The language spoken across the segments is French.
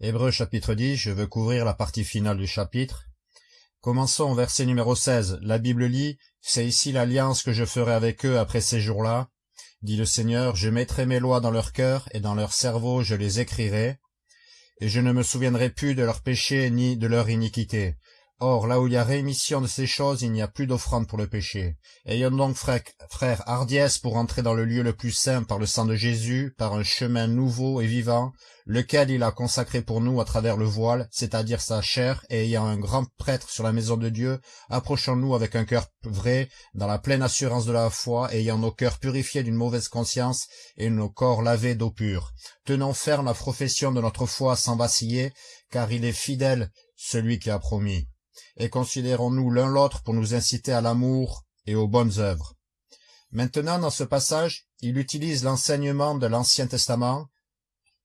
Hébreux chapitre 10, je veux couvrir la partie finale du chapitre. Commençons au verset numéro 16. La Bible lit, C'est ici l'alliance que je ferai avec eux après ces jours-là. Dit le Seigneur, je mettrai mes lois dans leur cœur, et dans leur cerveau je les écrirai, et je ne me souviendrai plus de leurs péchés ni de leur iniquité. Or, là où il y a rémission de ces choses, il n'y a plus d'offrande pour le péché. Ayons donc, frères, hardiesse pour entrer dans le lieu le plus saint par le sang de Jésus, par un chemin nouveau et vivant, lequel il a consacré pour nous à travers le voile, c'est-à-dire sa chair, et ayant un grand prêtre sur la maison de Dieu, approchons-nous avec un cœur vrai, dans la pleine assurance de la foi, ayant nos cœurs purifiés d'une mauvaise conscience, et nos corps lavés d'eau pure. Tenons ferme la profession de notre foi sans vaciller, car il est fidèle, celui qui a promis et considérons-nous l'un l'autre pour nous inciter à l'amour et aux bonnes œuvres. Maintenant, dans ce passage, il utilise l'enseignement de l'Ancien Testament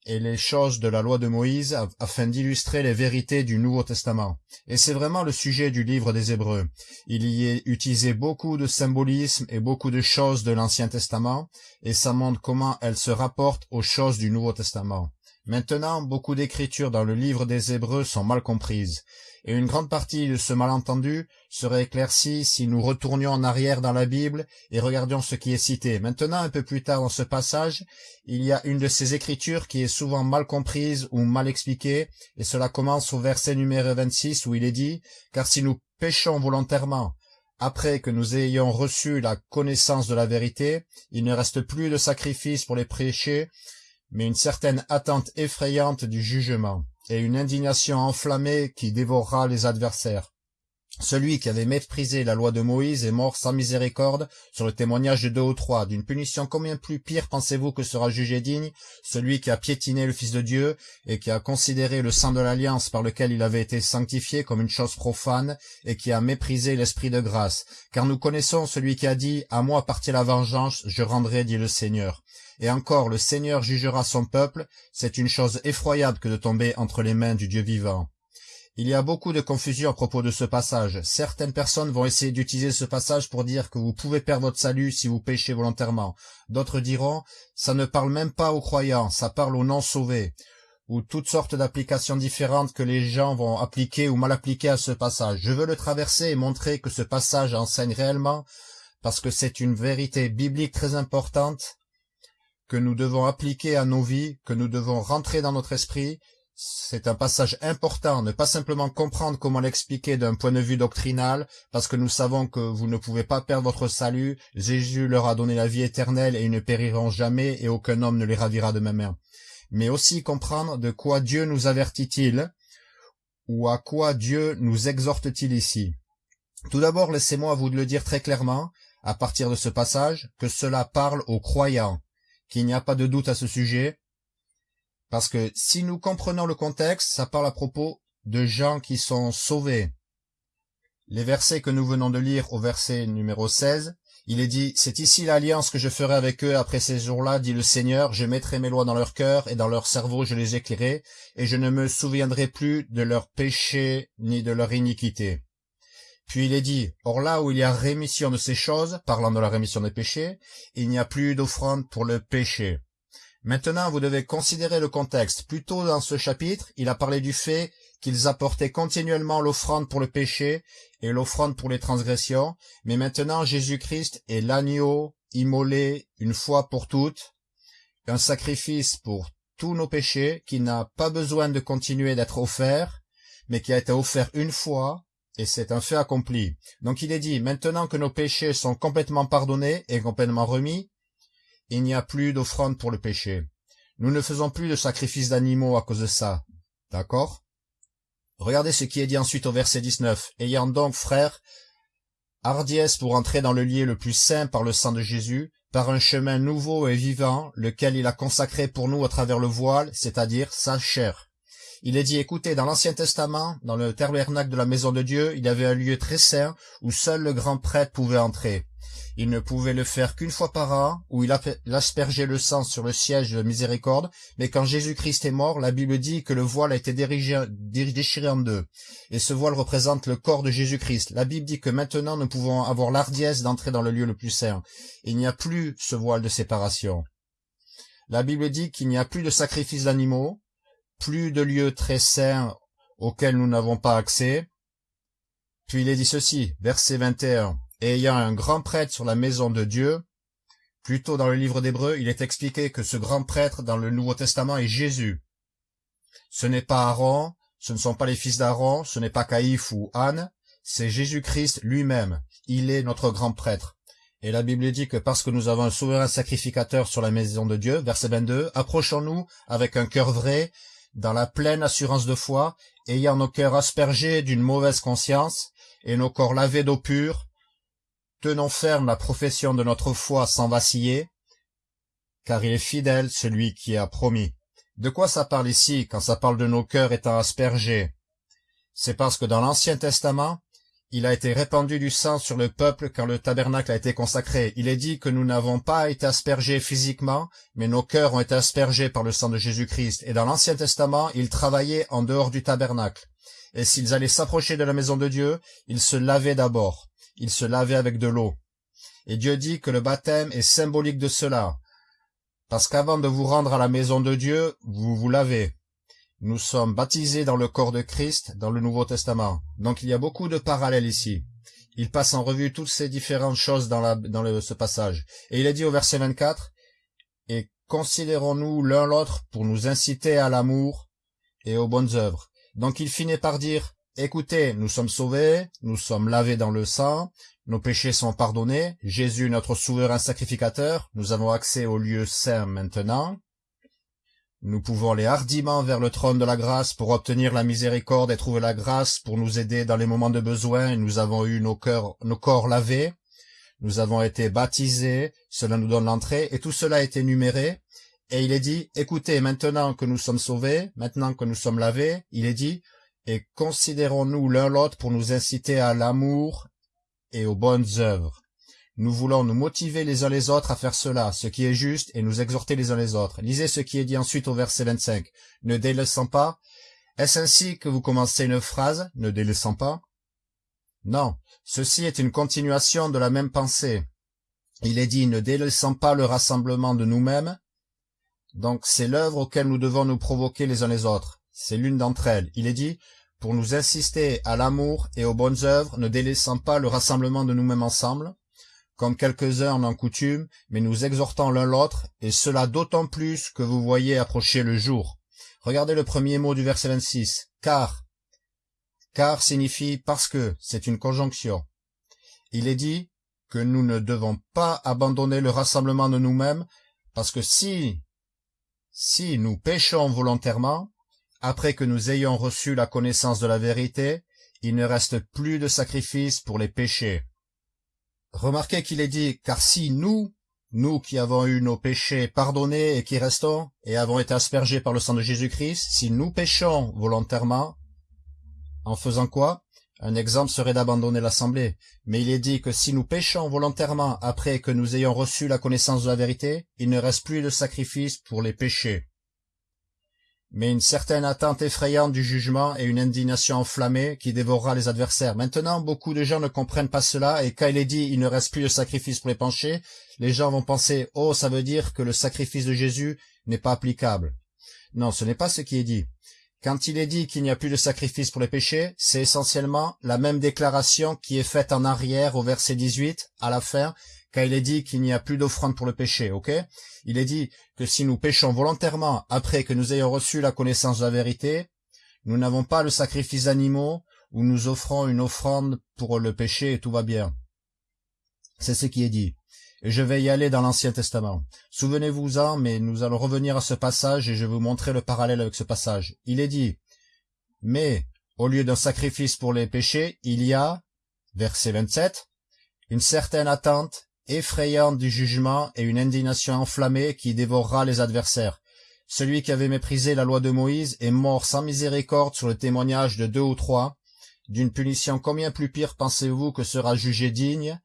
et les choses de la loi de Moïse afin d'illustrer les vérités du Nouveau Testament. Et c'est vraiment le sujet du livre des Hébreux. Il y est utilisé beaucoup de symbolisme et beaucoup de choses de l'Ancien Testament, et ça montre comment elles se rapportent aux choses du Nouveau Testament. Maintenant, beaucoup d'écritures dans le livre des Hébreux sont mal comprises et une grande partie de ce malentendu serait éclaircie si nous retournions en arrière dans la Bible et regardions ce qui est cité. Maintenant, un peu plus tard dans ce passage, il y a une de ces écritures qui est souvent mal comprise ou mal expliquée, et cela commence au verset numéro 26 où il est dit « Car si nous péchons volontairement, après que nous ayons reçu la connaissance de la vérité, il ne reste plus de sacrifice pour les péchés, mais une certaine attente effrayante du jugement et une indignation enflammée qui dévorera les adversaires. Celui qui avait méprisé la loi de Moïse est mort sans miséricorde sur le témoignage de deux ou trois. D'une punition combien plus pire pensez-vous que sera jugé digne celui qui a piétiné le Fils de Dieu et qui a considéré le sang de l'alliance par lequel il avait été sanctifié comme une chose profane et qui a méprisé l'esprit de grâce? Car nous connaissons celui qui a dit « À moi appartient la vengeance, je rendrai, dit le Seigneur ». Et encore, le Seigneur jugera son peuple, c'est une chose effroyable que de tomber entre les mains du Dieu vivant. Il y a beaucoup de confusion à propos de ce passage. Certaines personnes vont essayer d'utiliser ce passage pour dire que vous pouvez perdre votre salut si vous péchez volontairement. D'autres diront, ça ne parle même pas aux croyants, ça parle aux non-sauvés. Ou toutes sortes d'applications différentes que les gens vont appliquer ou mal appliquer à ce passage. Je veux le traverser et montrer que ce passage enseigne réellement, parce que c'est une vérité biblique très importante, que nous devons appliquer à nos vies, que nous devons rentrer dans notre esprit. C'est un passage important, ne pas simplement comprendre comment l'expliquer d'un point de vue doctrinal, parce que nous savons que vous ne pouvez pas perdre votre salut, Jésus leur a donné la vie éternelle et ils ne périront jamais et aucun homme ne les ravira de ma main. Mais aussi comprendre de quoi Dieu nous avertit-il, ou à quoi Dieu nous exhorte-t-il ici. Tout d'abord, laissez-moi vous le dire très clairement, à partir de ce passage, que cela parle aux croyants, qu'il n'y a pas de doute à ce sujet, parce que si nous comprenons le contexte, ça parle à propos de gens qui sont sauvés. Les versets que nous venons de lire au verset numéro 16, il est dit, c'est ici l'alliance que je ferai avec eux après ces jours-là, dit le Seigneur, je mettrai mes lois dans leur cœur et dans leur cerveau je les éclairai, et je ne me souviendrai plus de leurs péchés ni de leur iniquité. Puis il est dit, Or là où il y a rémission de ces choses, parlant de la rémission des péchés, il n'y a plus d'offrande pour le péché. Maintenant, vous devez considérer le contexte. Plus tôt dans ce chapitre, il a parlé du fait qu'ils apportaient continuellement l'offrande pour le péché et l'offrande pour les transgressions, mais maintenant Jésus-Christ est l'agneau immolé une fois pour toutes, un sacrifice pour tous nos péchés qui n'a pas besoin de continuer d'être offert, mais qui a été offert une fois et c'est un fait accompli. Donc il est dit, maintenant que nos péchés sont complètement pardonnés et complètement remis, il n'y a plus d'offrande pour le péché. Nous ne faisons plus de sacrifices d'animaux à cause de ça. D'accord? Regardez ce qui est dit ensuite au verset 19. Ayant donc, frères, hardiesse pour entrer dans le lieu le plus saint par le sang de Jésus, par un chemin nouveau et vivant, lequel il a consacré pour nous à travers le voile, c'est-à-dire sa chair. Il est dit, écoutez, dans l'Ancien Testament, dans le tabernacle de la maison de Dieu, il y avait un lieu très saint où seul le grand prêtre pouvait entrer. Il ne pouvait le faire qu'une fois par an, où il aspergeait le sang sur le siège de miséricorde, mais quand Jésus-Christ est mort, la Bible dit que le voile a été déchiré en deux. Et ce voile représente le corps de Jésus-Christ. La Bible dit que maintenant nous pouvons avoir l'ardiesse d'entrer dans le lieu le plus saint. Il n'y a plus ce voile de séparation. La Bible dit qu'il n'y a plus de sacrifice d'animaux, plus de lieu très saint auquel nous n'avons pas accès. Puis il est dit ceci, verset 21, et ayant un grand prêtre sur la maison de Dieu, plutôt dans le livre d'Hébreu, il est expliqué que ce grand prêtre dans le Nouveau Testament est Jésus. Ce n'est pas Aaron, ce ne sont pas les fils d'Aaron, ce n'est pas Caïphe ou Anne, c'est Jésus-Christ lui-même. Il est notre grand prêtre. Et la Bible dit que parce que nous avons un souverain sacrificateur sur la maison de Dieu, verset 22, approchons-nous avec un cœur vrai, dans la pleine assurance de foi, ayant nos cœurs aspergés d'une mauvaise conscience, et nos corps lavés d'eau pure, tenons ferme la profession de notre foi sans vaciller, car il est fidèle celui qui a promis. De quoi ça parle ici quand ça parle de nos cœurs étant aspergés? C'est parce que dans l'Ancien Testament, il a été répandu du sang sur le peuple quand le tabernacle a été consacré. Il est dit que nous n'avons pas été aspergés physiquement, mais nos cœurs ont été aspergés par le sang de Jésus-Christ. Et dans l'Ancien Testament, ils travaillaient en dehors du tabernacle. Et s'ils allaient s'approcher de la maison de Dieu, ils se lavaient d'abord. Ils se lavaient avec de l'eau. Et Dieu dit que le baptême est symbolique de cela. Parce qu'avant de vous rendre à la maison de Dieu, vous vous lavez. Nous sommes baptisés dans le corps de Christ dans le Nouveau Testament. Donc il y a beaucoup de parallèles ici. Il passe en revue toutes ces différentes choses dans, ce passage. Et il est dit au verset 24, « Et considérons-nous l'un l'autre pour nous inciter à l'amour et aux bonnes œuvres. » Donc il finit par dire, « Écoutez, nous sommes sauvés, nous sommes lavés dans le sang, nos péchés sont pardonnés, Jésus notre souverain sacrificateur, nous avons accès au lieu saint maintenant. » Nous pouvons aller hardiment vers le trône de la grâce pour obtenir la miséricorde et trouver la grâce pour nous aider dans les moments de besoin. Nous avons eu nos, cœurs, nos corps lavés, nous avons été baptisés, cela nous donne l'entrée, et tout cela a été numéré. Et il est dit, écoutez, maintenant que nous sommes sauvés, maintenant que nous sommes lavés, il est dit, et considérons-nous l'un l'autre pour nous inciter à l'amour et aux bonnes œuvres. Nous voulons nous motiver les uns les autres à faire cela, ce qui est juste, et nous exhorter les uns les autres. Lisez ce qui est dit ensuite au verset 25. Ne délaissant pas. Est-ce ainsi que vous commencez une phrase, ne délaissant pas Non, ceci est une continuation de la même pensée. Il est dit, ne délaissant pas le rassemblement de nous-mêmes. Donc c'est l'œuvre auquel nous devons nous provoquer les uns les autres. C'est l'une d'entre elles. Il est dit, pour nous insister à l'amour et aux bonnes œuvres, ne délaissant pas le rassemblement de nous-mêmes ensemble comme quelques-uns en coutume, mais nous exhortons l'un l'autre, et cela d'autant plus que vous voyez approcher le jour. Regardez le premier mot du verset 26. Car. Car signifie parce que, c'est une conjonction. Il est dit que nous ne devons pas abandonner le rassemblement de nous-mêmes, parce que si, si nous péchons volontairement, après que nous ayons reçu la connaissance de la vérité, il ne reste plus de sacrifice pour les péchés. Remarquez qu'il est dit, car si nous, nous qui avons eu nos péchés pardonnés et qui restons, et avons été aspergés par le sang de Jésus-Christ, si nous péchons volontairement, en faisant quoi? Un exemple serait d'abandonner l'assemblée. Mais il est dit que si nous péchons volontairement après que nous ayons reçu la connaissance de la vérité, il ne reste plus de sacrifice pour les péchés mais une certaine attente effrayante du jugement et une indignation enflammée qui dévorera les adversaires. Maintenant, beaucoup de gens ne comprennent pas cela, et quand il est dit « il ne reste plus de sacrifice pour les penchés », les gens vont penser « oh, ça veut dire que le sacrifice de Jésus n'est pas applicable ». Non, ce n'est pas ce qui est dit. Quand il est dit qu'il n'y a plus de sacrifice pour les péchés, c'est essentiellement la même déclaration qui est faite en arrière au verset 18, à la fin, quand il est dit qu'il n'y a plus d'offrande pour le péché, ok? Il est dit que si nous péchons volontairement après que nous ayons reçu la connaissance de la vérité, nous n'avons pas le sacrifice d'animaux où nous offrons une offrande pour le péché et tout va bien. C'est ce qui est dit. Et je vais y aller dans l'Ancien Testament. Souvenez-vous-en, mais nous allons revenir à ce passage et je vais vous montrer le parallèle avec ce passage. Il est dit, mais au lieu d'un sacrifice pour les péchés, il y a, verset 27, une certaine attente effrayante du jugement et une indignation enflammée qui dévorera les adversaires. Celui qui avait méprisé la loi de Moïse est mort sans miséricorde sur le témoignage de deux ou trois. D'une punition combien plus pire pensez-vous que sera jugé digne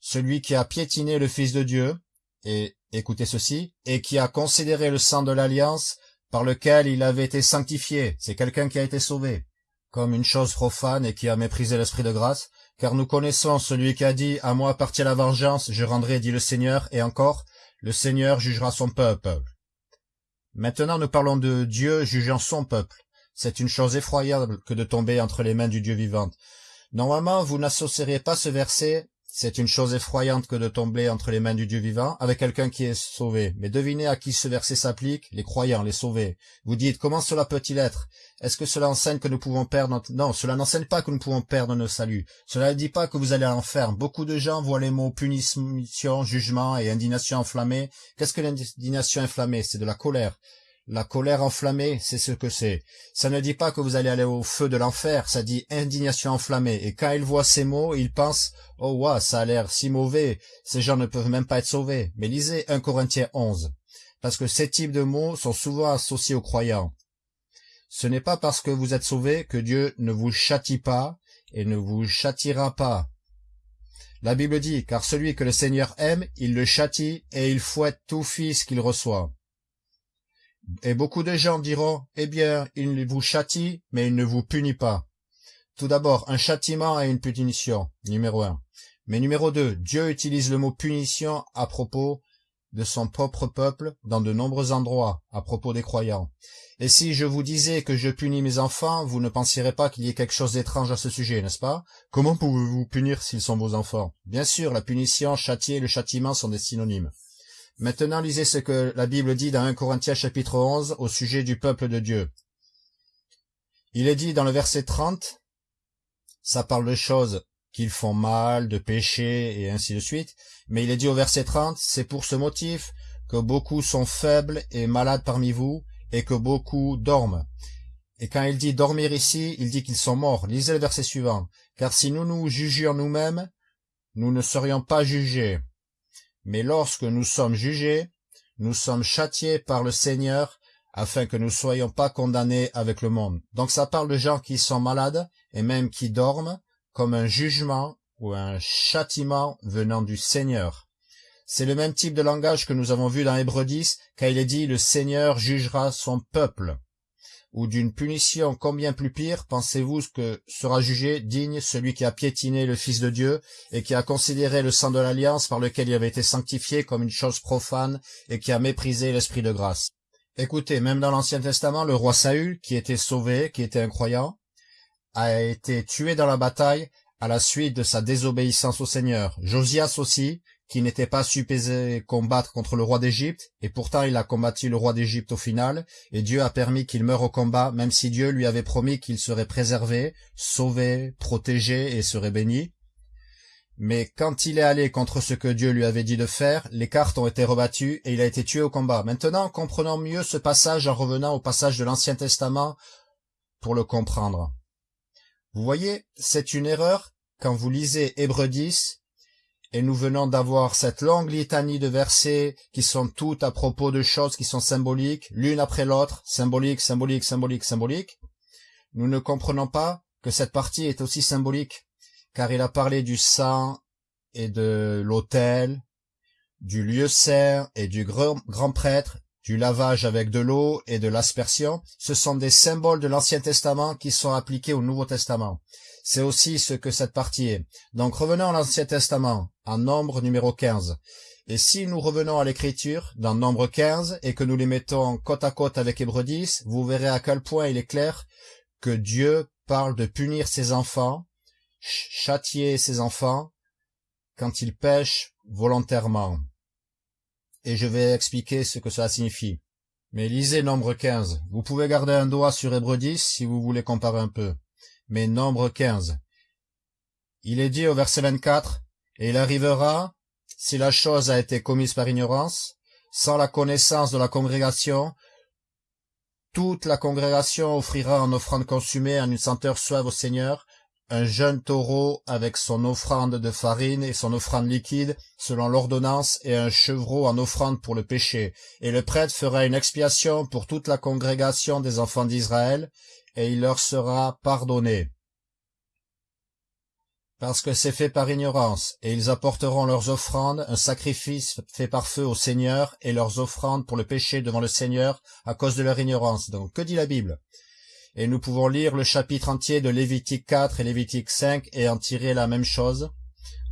Celui qui a piétiné le Fils de Dieu, et écoutez ceci, et qui a considéré le sang de l'alliance par lequel il avait été sanctifié, c'est quelqu'un qui a été sauvé, comme une chose profane et qui a méprisé l'esprit de grâce, car nous connaissons celui qui a dit « À moi appartient la vengeance, je rendrai, dit le Seigneur, et encore, le Seigneur jugera son peuple. » Maintenant nous parlons de Dieu jugeant son peuple. C'est une chose effroyable que de tomber entre les mains du Dieu vivant. Normalement, vous n'associeriez pas ce verset c'est une chose effroyante que de tomber entre les mains du Dieu vivant avec quelqu'un qui est sauvé. Mais devinez à qui ce verset s'applique Les croyants, les sauvés. Vous dites, comment cela peut-il être? Est-ce que cela enseigne que nous pouvons perdre notre... Non, cela n'enseigne pas que nous pouvons perdre nos saluts. Cela ne dit pas que vous allez à l'enfer. Beaucoup de gens voient les mots punition, jugement et indignation enflammée. Qu'est-ce que l'indignation enflammée? C'est de la colère. La colère enflammée, c'est ce que c'est. Ça ne dit pas que vous allez aller au feu de l'enfer, ça dit indignation enflammée. Et quand ils voient ces mots, ils pensent « Oh ouais, ça a l'air si mauvais, ces gens ne peuvent même pas être sauvés. » Mais lisez 1 Corinthiens 11, parce que ces types de mots sont souvent associés aux croyants. Ce n'est pas parce que vous êtes sauvés que Dieu ne vous châtie pas et ne vous châtiera pas. La Bible dit, car celui que le Seigneur aime, il le châtie et il fouette tout fils qu'il reçoit. Et beaucoup de gens diront, eh bien, il vous châtie, mais il ne vous punit pas. Tout d'abord, un châtiment et une punition, numéro un. Mais numéro deux, Dieu utilise le mot punition à propos de son propre peuple dans de nombreux endroits, à propos des croyants. Et si je vous disais que je punis mes enfants, vous ne penseriez pas qu'il y ait quelque chose d'étrange à ce sujet, n'est-ce pas? Comment pouvez-vous punir s'ils sont vos enfants? Bien sûr, la punition, châtier et le châtiment sont des synonymes. Maintenant, lisez ce que la Bible dit dans 1 Corinthiens chapitre 11 au sujet du peuple de Dieu. Il est dit dans le verset 30, ça parle de choses qu'ils font mal, de péché et ainsi de suite, mais il est dit au verset 30, c'est pour ce motif que beaucoup sont faibles et malades parmi vous, et que beaucoup dorment. Et quand il dit dormir ici, il dit qu'ils sont morts. Lisez le verset suivant. Car si nous nous jugions nous-mêmes, nous ne serions pas jugés. Mais lorsque nous sommes jugés, nous sommes châtiés par le Seigneur afin que nous ne soyons pas condamnés avec le monde. Donc ça parle de gens qui sont malades et même qui dorment comme un jugement ou un châtiment venant du Seigneur. C'est le même type de langage que nous avons vu dans Hébreux 10, quand il est dit « le Seigneur jugera son peuple » ou d'une punition combien plus pire, pensez-vous que sera jugé digne celui qui a piétiné le Fils de Dieu et qui a considéré le sang de l'alliance par lequel il avait été sanctifié comme une chose profane et qui a méprisé l'esprit de grâce? Écoutez, même dans l'Ancien Testament, le roi Saül, qui était sauvé, qui était un croyant, a été tué dans la bataille à la suite de sa désobéissance au Seigneur. Josias aussi, qui n'était pas supposé combattre contre le roi d'Égypte, et pourtant il a combattu le roi d'Égypte au final, et Dieu a permis qu'il meure au combat, même si Dieu lui avait promis qu'il serait préservé, sauvé, protégé et serait béni. Mais quand il est allé contre ce que Dieu lui avait dit de faire, les cartes ont été rebattues et il a été tué au combat. Maintenant, comprenons mieux ce passage en revenant au passage de l'Ancien Testament pour le comprendre. Vous voyez, c'est une erreur quand vous lisez Hébreux 10 et nous venons d'avoir cette longue litanie de versets qui sont toutes à propos de choses qui sont symboliques, l'une après l'autre, symbolique, symbolique, symbolique, symbolique. Nous ne comprenons pas que cette partie est aussi symbolique, car il a parlé du sang et de l'autel, du lieu saint et du grand, grand prêtre, du lavage avec de l'eau et de l'aspersion. Ce sont des symboles de l'Ancien Testament qui sont appliqués au Nouveau Testament. C'est aussi ce que cette partie est. Donc revenons à l'Ancien Testament, en Nombre numéro 15. Et si nous revenons à l'écriture, dans Nombre 15, et que nous les mettons côte à côte avec Hébreux 10, vous verrez à quel point il est clair que Dieu parle de punir ses enfants, châtier ses enfants, quand ils pêchent volontairement. Et je vais expliquer ce que cela signifie. Mais lisez Nombre 15. Vous pouvez garder un doigt sur Hébreux 10 si vous voulez comparer un peu mais nombre 15. Il est dit au verset 24, Et il arrivera, si la chose a été commise par ignorance, sans la connaissance de la congrégation, toute la congrégation offrira en offrande consumée en une senteur suave au Seigneur, un jeune taureau avec son offrande de farine et son offrande liquide selon l'ordonnance et un chevreau en offrande pour le péché. Et le prêtre fera une expiation pour toute la congrégation des enfants d'Israël, et il leur sera pardonné. Parce que c'est fait par ignorance, et ils apporteront leurs offrandes, un sacrifice fait par feu au Seigneur, et leurs offrandes pour le péché devant le Seigneur, à cause de leur ignorance. Donc, que dit la Bible? Et nous pouvons lire le chapitre entier de Lévitique 4 et Lévitique 5 et en tirer la même chose.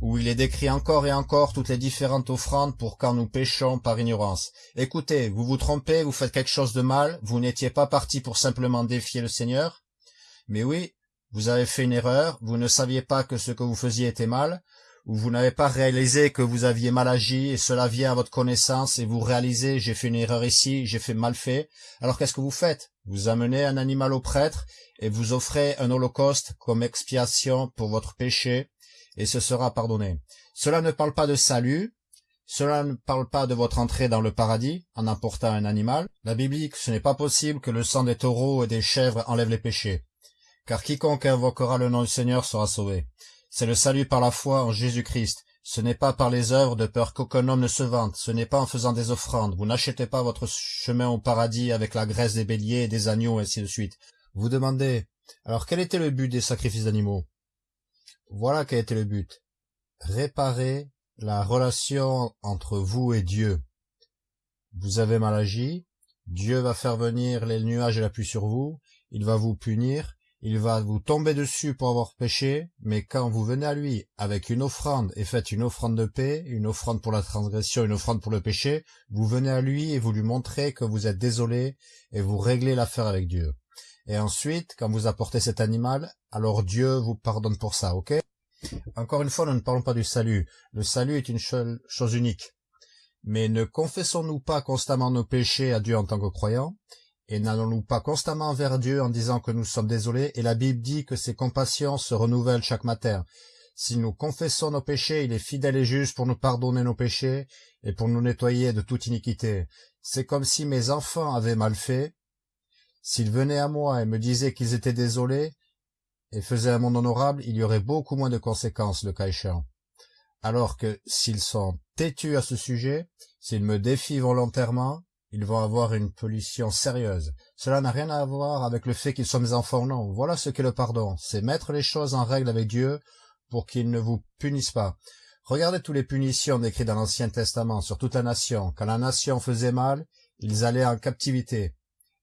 Où il est décrit encore et encore toutes les différentes offrandes pour quand nous péchons par ignorance. Écoutez, vous vous trompez, vous faites quelque chose de mal, vous n'étiez pas parti pour simplement défier le Seigneur. Mais oui, vous avez fait une erreur, vous ne saviez pas que ce que vous faisiez était mal, ou vous n'avez pas réalisé que vous aviez mal agi et cela vient à votre connaissance et vous réalisez j'ai fait une erreur ici, j'ai fait mal fait. Alors qu'est-ce que vous faites? Vous amenez un animal au prêtre et vous offrez un holocauste comme expiation pour votre péché et ce sera pardonné. Cela ne parle pas de salut, cela ne parle pas de votre entrée dans le paradis en emportant un animal. La Bible dit que ce n'est pas possible que le sang des taureaux et des chèvres enlève les péchés. Car quiconque invoquera le nom du Seigneur sera sauvé. C'est le salut par la foi en Jésus-Christ. Ce n'est pas par les œuvres de peur qu'aucun homme ne se vante. Ce n'est pas en faisant des offrandes. Vous n'achetez pas votre chemin au paradis avec la graisse des béliers et des agneaux, et ainsi de suite. Vous demandez, alors quel était le but des sacrifices d'animaux? Voilà quel était le but. Réparer la relation entre vous et Dieu. Vous avez mal agi, Dieu va faire venir les nuages et la pluie sur vous, il va vous punir, il va vous tomber dessus pour avoir péché, mais quand vous venez à lui avec une offrande et faites une offrande de paix, une offrande pour la transgression, une offrande pour le péché, vous venez à lui et vous lui montrez que vous êtes désolé et vous réglez l'affaire avec Dieu. Et ensuite, quand vous apportez cet animal, alors Dieu vous pardonne pour ça, ok? Encore une fois, nous ne parlons pas du salut. Le salut est une chose unique. Mais ne confessons-nous pas constamment nos péchés à Dieu en tant que croyants et n'allons-nous pas constamment vers Dieu en disant que nous sommes désolés? Et la Bible dit que ses compassions se renouvellent chaque matin. Si nous confessons nos péchés, il est fidèle et juste pour nous pardonner nos péchés et pour nous nettoyer de toute iniquité. C'est comme si mes enfants avaient mal fait. S'ils venaient à moi et me disaient qu'ils étaient désolés et faisaient un monde honorable, il y aurait beaucoup moins de conséquences, le cas échéant. Alors que s'ils sont têtus à ce sujet, s'ils me défient volontairement, ils vont avoir une pollution sérieuse. Cela n'a rien à voir avec le fait qu'ils soient mes enfants non. Voilà ce qu'est le pardon. C'est mettre les choses en règle avec Dieu pour qu'il ne vous punisse pas. Regardez toutes les punitions décrites dans l'Ancien Testament sur toute la nation. Quand la nation faisait mal, ils allaient en captivité.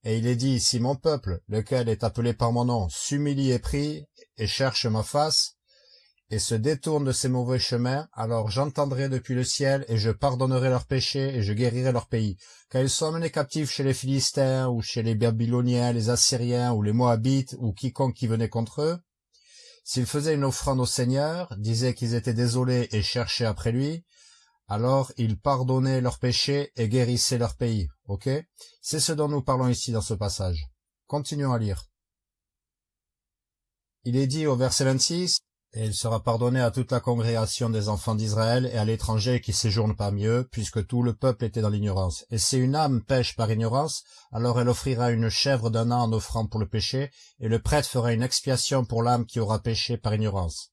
Et il est dit, si mon peuple, lequel est appelé par mon nom, s'humilie et prie, et cherche ma face, et se détournent de ces mauvais chemins, alors j'entendrai depuis le ciel, et je pardonnerai leurs péchés, et je guérirai leur pays. Quand ils sont menés captifs chez les Philistins, ou chez les Babyloniens, les Assyriens, ou les Moabites, ou quiconque qui venait contre eux, s'ils faisaient une offrande au Seigneur, disaient qu'ils étaient désolés et cherchaient après lui, alors ils pardonnaient leurs péchés et guérissaient leur pays. Ok? C'est ce dont nous parlons ici dans ce passage. Continuons à lire. Il est dit au verset 26, et il sera pardonné à toute la congrégation des enfants d'Israël et à l'étranger qui séjourne parmi eux, puisque tout le peuple était dans l'ignorance. Et si une âme pêche par ignorance, alors elle offrira une chèvre d'un an en offrant pour le péché, et le prêtre fera une expiation pour l'âme qui aura péché par ignorance.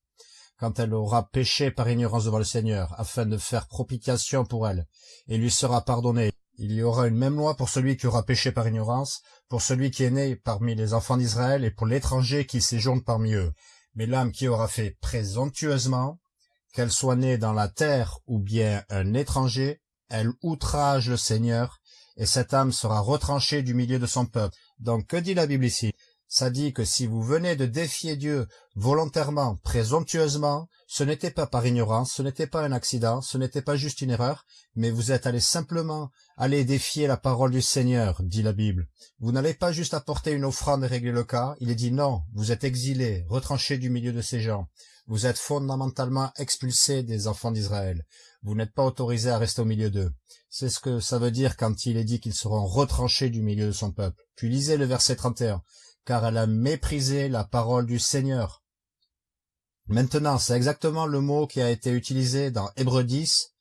Quand elle aura péché par ignorance devant le Seigneur, afin de faire propitiation pour elle, et lui sera pardonné. Il y aura une même loi pour celui qui aura péché par ignorance, pour celui qui est né parmi les enfants d'Israël et pour l'étranger qui séjourne parmi eux mais l'âme qui aura fait présomptueusement, qu'elle soit née dans la terre ou bien un étranger, elle outrage le Seigneur, et cette âme sera retranchée du milieu de son peuple. Donc que dit la Bible ici? Ça dit que si vous venez de défier Dieu volontairement, présomptueusement, ce n'était pas par ignorance, ce n'était pas un accident, ce n'était pas juste une erreur, mais vous êtes allé simplement aller défier la parole du Seigneur, dit la Bible. Vous n'allez pas juste apporter une offrande et régler le cas, il est dit non, vous êtes exilé, retranché du milieu de ces gens. Vous êtes fondamentalement expulsé des enfants d'Israël. Vous n'êtes pas autorisé à rester au milieu d'eux. C'est ce que ça veut dire quand il est dit qu'ils seront retranchés du milieu de son peuple. Puis lisez le verset 31. Car elle a méprisé la parole du Seigneur. Maintenant, c'est exactement le mot qui a été utilisé dans Hébreu 10,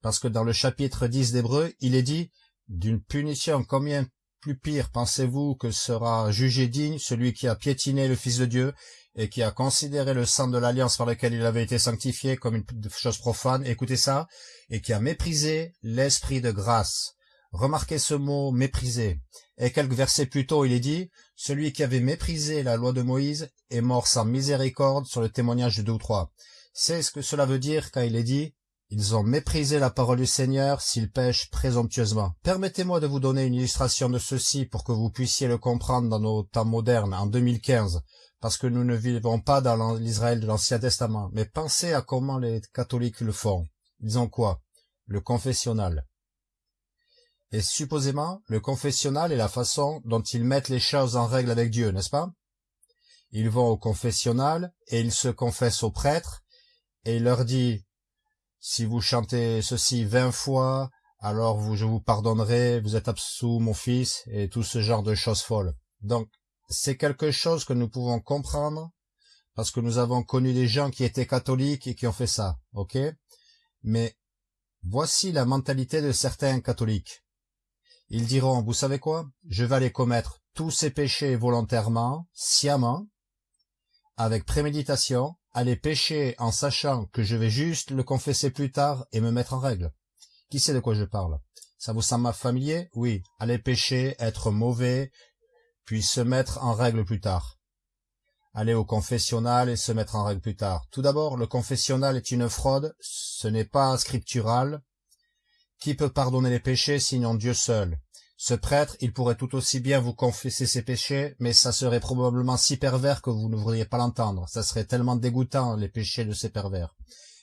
parce que dans le chapitre 10 d'Hébreu, il est dit « D'une punition combien plus pire pensez-vous que sera jugé digne celui qui a piétiné le Fils de Dieu et qui a considéré le sang de l'alliance par lequel il avait été sanctifié comme une chose profane, écoutez ça, et qui a méprisé l'esprit de grâce. Remarquez ce mot mépriser. Et quelques versets plus tôt, il est dit, celui qui avait méprisé la loi de Moïse est mort sans miséricorde sur le témoignage de deux ou trois. C'est ce que cela veut dire quand il est dit, Ils ont méprisé la parole du Seigneur s'ils pêchent présomptueusement. Permettez-moi de vous donner une illustration de ceci pour que vous puissiez le comprendre dans nos temps modernes, en 2015, parce que nous ne vivons pas dans l'Israël de l'Ancien Testament. Mais pensez à comment les catholiques le font. Ils ont quoi? Le confessionnal. Et supposément, le confessionnal est la façon dont ils mettent les choses en règle avec Dieu, n'est-ce pas? Ils vont au confessionnal et ils se confessent au prêtre et il leur dit si vous chantez ceci vingt fois, alors je vous pardonnerai, vous êtes absous, mon fils, et tout ce genre de choses folles. Donc, c'est quelque chose que nous pouvons comprendre, parce que nous avons connu des gens qui étaient catholiques et qui ont fait ça, ok? Mais voici la mentalité de certains catholiques. Ils diront, vous savez quoi? Je vais aller commettre tous ces péchés volontairement, sciemment, avec préméditation, aller pécher en sachant que je vais juste le confesser plus tard et me mettre en règle. Qui sait de quoi je parle? Ça vous semble familier? Oui, aller pécher, être mauvais, puis se mettre en règle plus tard. Aller au confessionnal et se mettre en règle plus tard. Tout d'abord, le confessionnal est une fraude, ce n'est pas scriptural. Qui peut pardonner les péchés sinon Dieu seul? Ce prêtre, il pourrait tout aussi bien vous confesser ses péchés, mais ça serait probablement si pervers que vous ne voudriez pas l'entendre. Ça serait tellement dégoûtant, les péchés de ces pervers.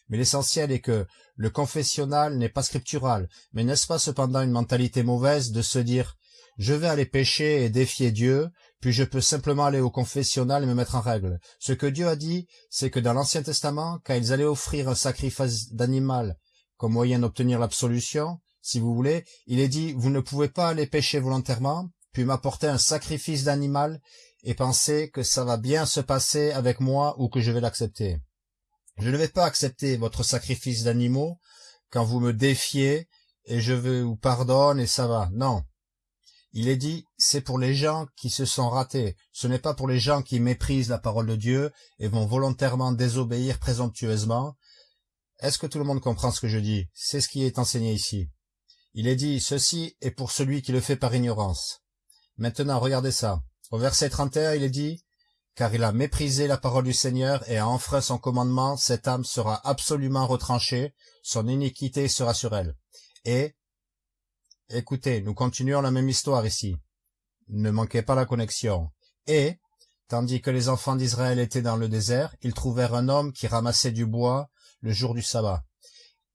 Mais l'essentiel est que le confessionnal n'est pas scriptural, mais n'est-ce pas cependant une mentalité mauvaise de se dire « je vais aller pécher et défier Dieu, puis je peux simplement aller au confessionnal et me mettre en règle ». Ce que Dieu a dit, c'est que dans l'Ancien Testament, quand ils allaient offrir un sacrifice d'animal comme moyen d'obtenir l'absolution, si vous voulez, il est dit, vous ne pouvez pas aller pécher volontairement, puis m'apporter un sacrifice d'animal et penser que ça va bien se passer avec moi ou que je vais l'accepter. Je ne vais pas accepter votre sacrifice d'animaux quand vous me défiez et je vous pardonne et ça va. Non. Il est dit, c'est pour les gens qui se sont ratés. Ce n'est pas pour les gens qui méprisent la parole de Dieu et vont volontairement désobéir présomptueusement. Est-ce que tout le monde comprend ce que je dis? C'est ce qui est enseigné ici. Il est dit, ceci est pour celui qui le fait par ignorance. Maintenant, regardez ça. Au verset 31, il est dit, car il a méprisé la parole du Seigneur et a enfreint son commandement, cette âme sera absolument retranchée, son iniquité sera sur elle. Et, écoutez, nous continuons la même histoire ici. Ne manquez pas la connexion. Et, tandis que les enfants d'Israël étaient dans le désert, ils trouvèrent un homme qui ramassait du bois le jour du sabbat.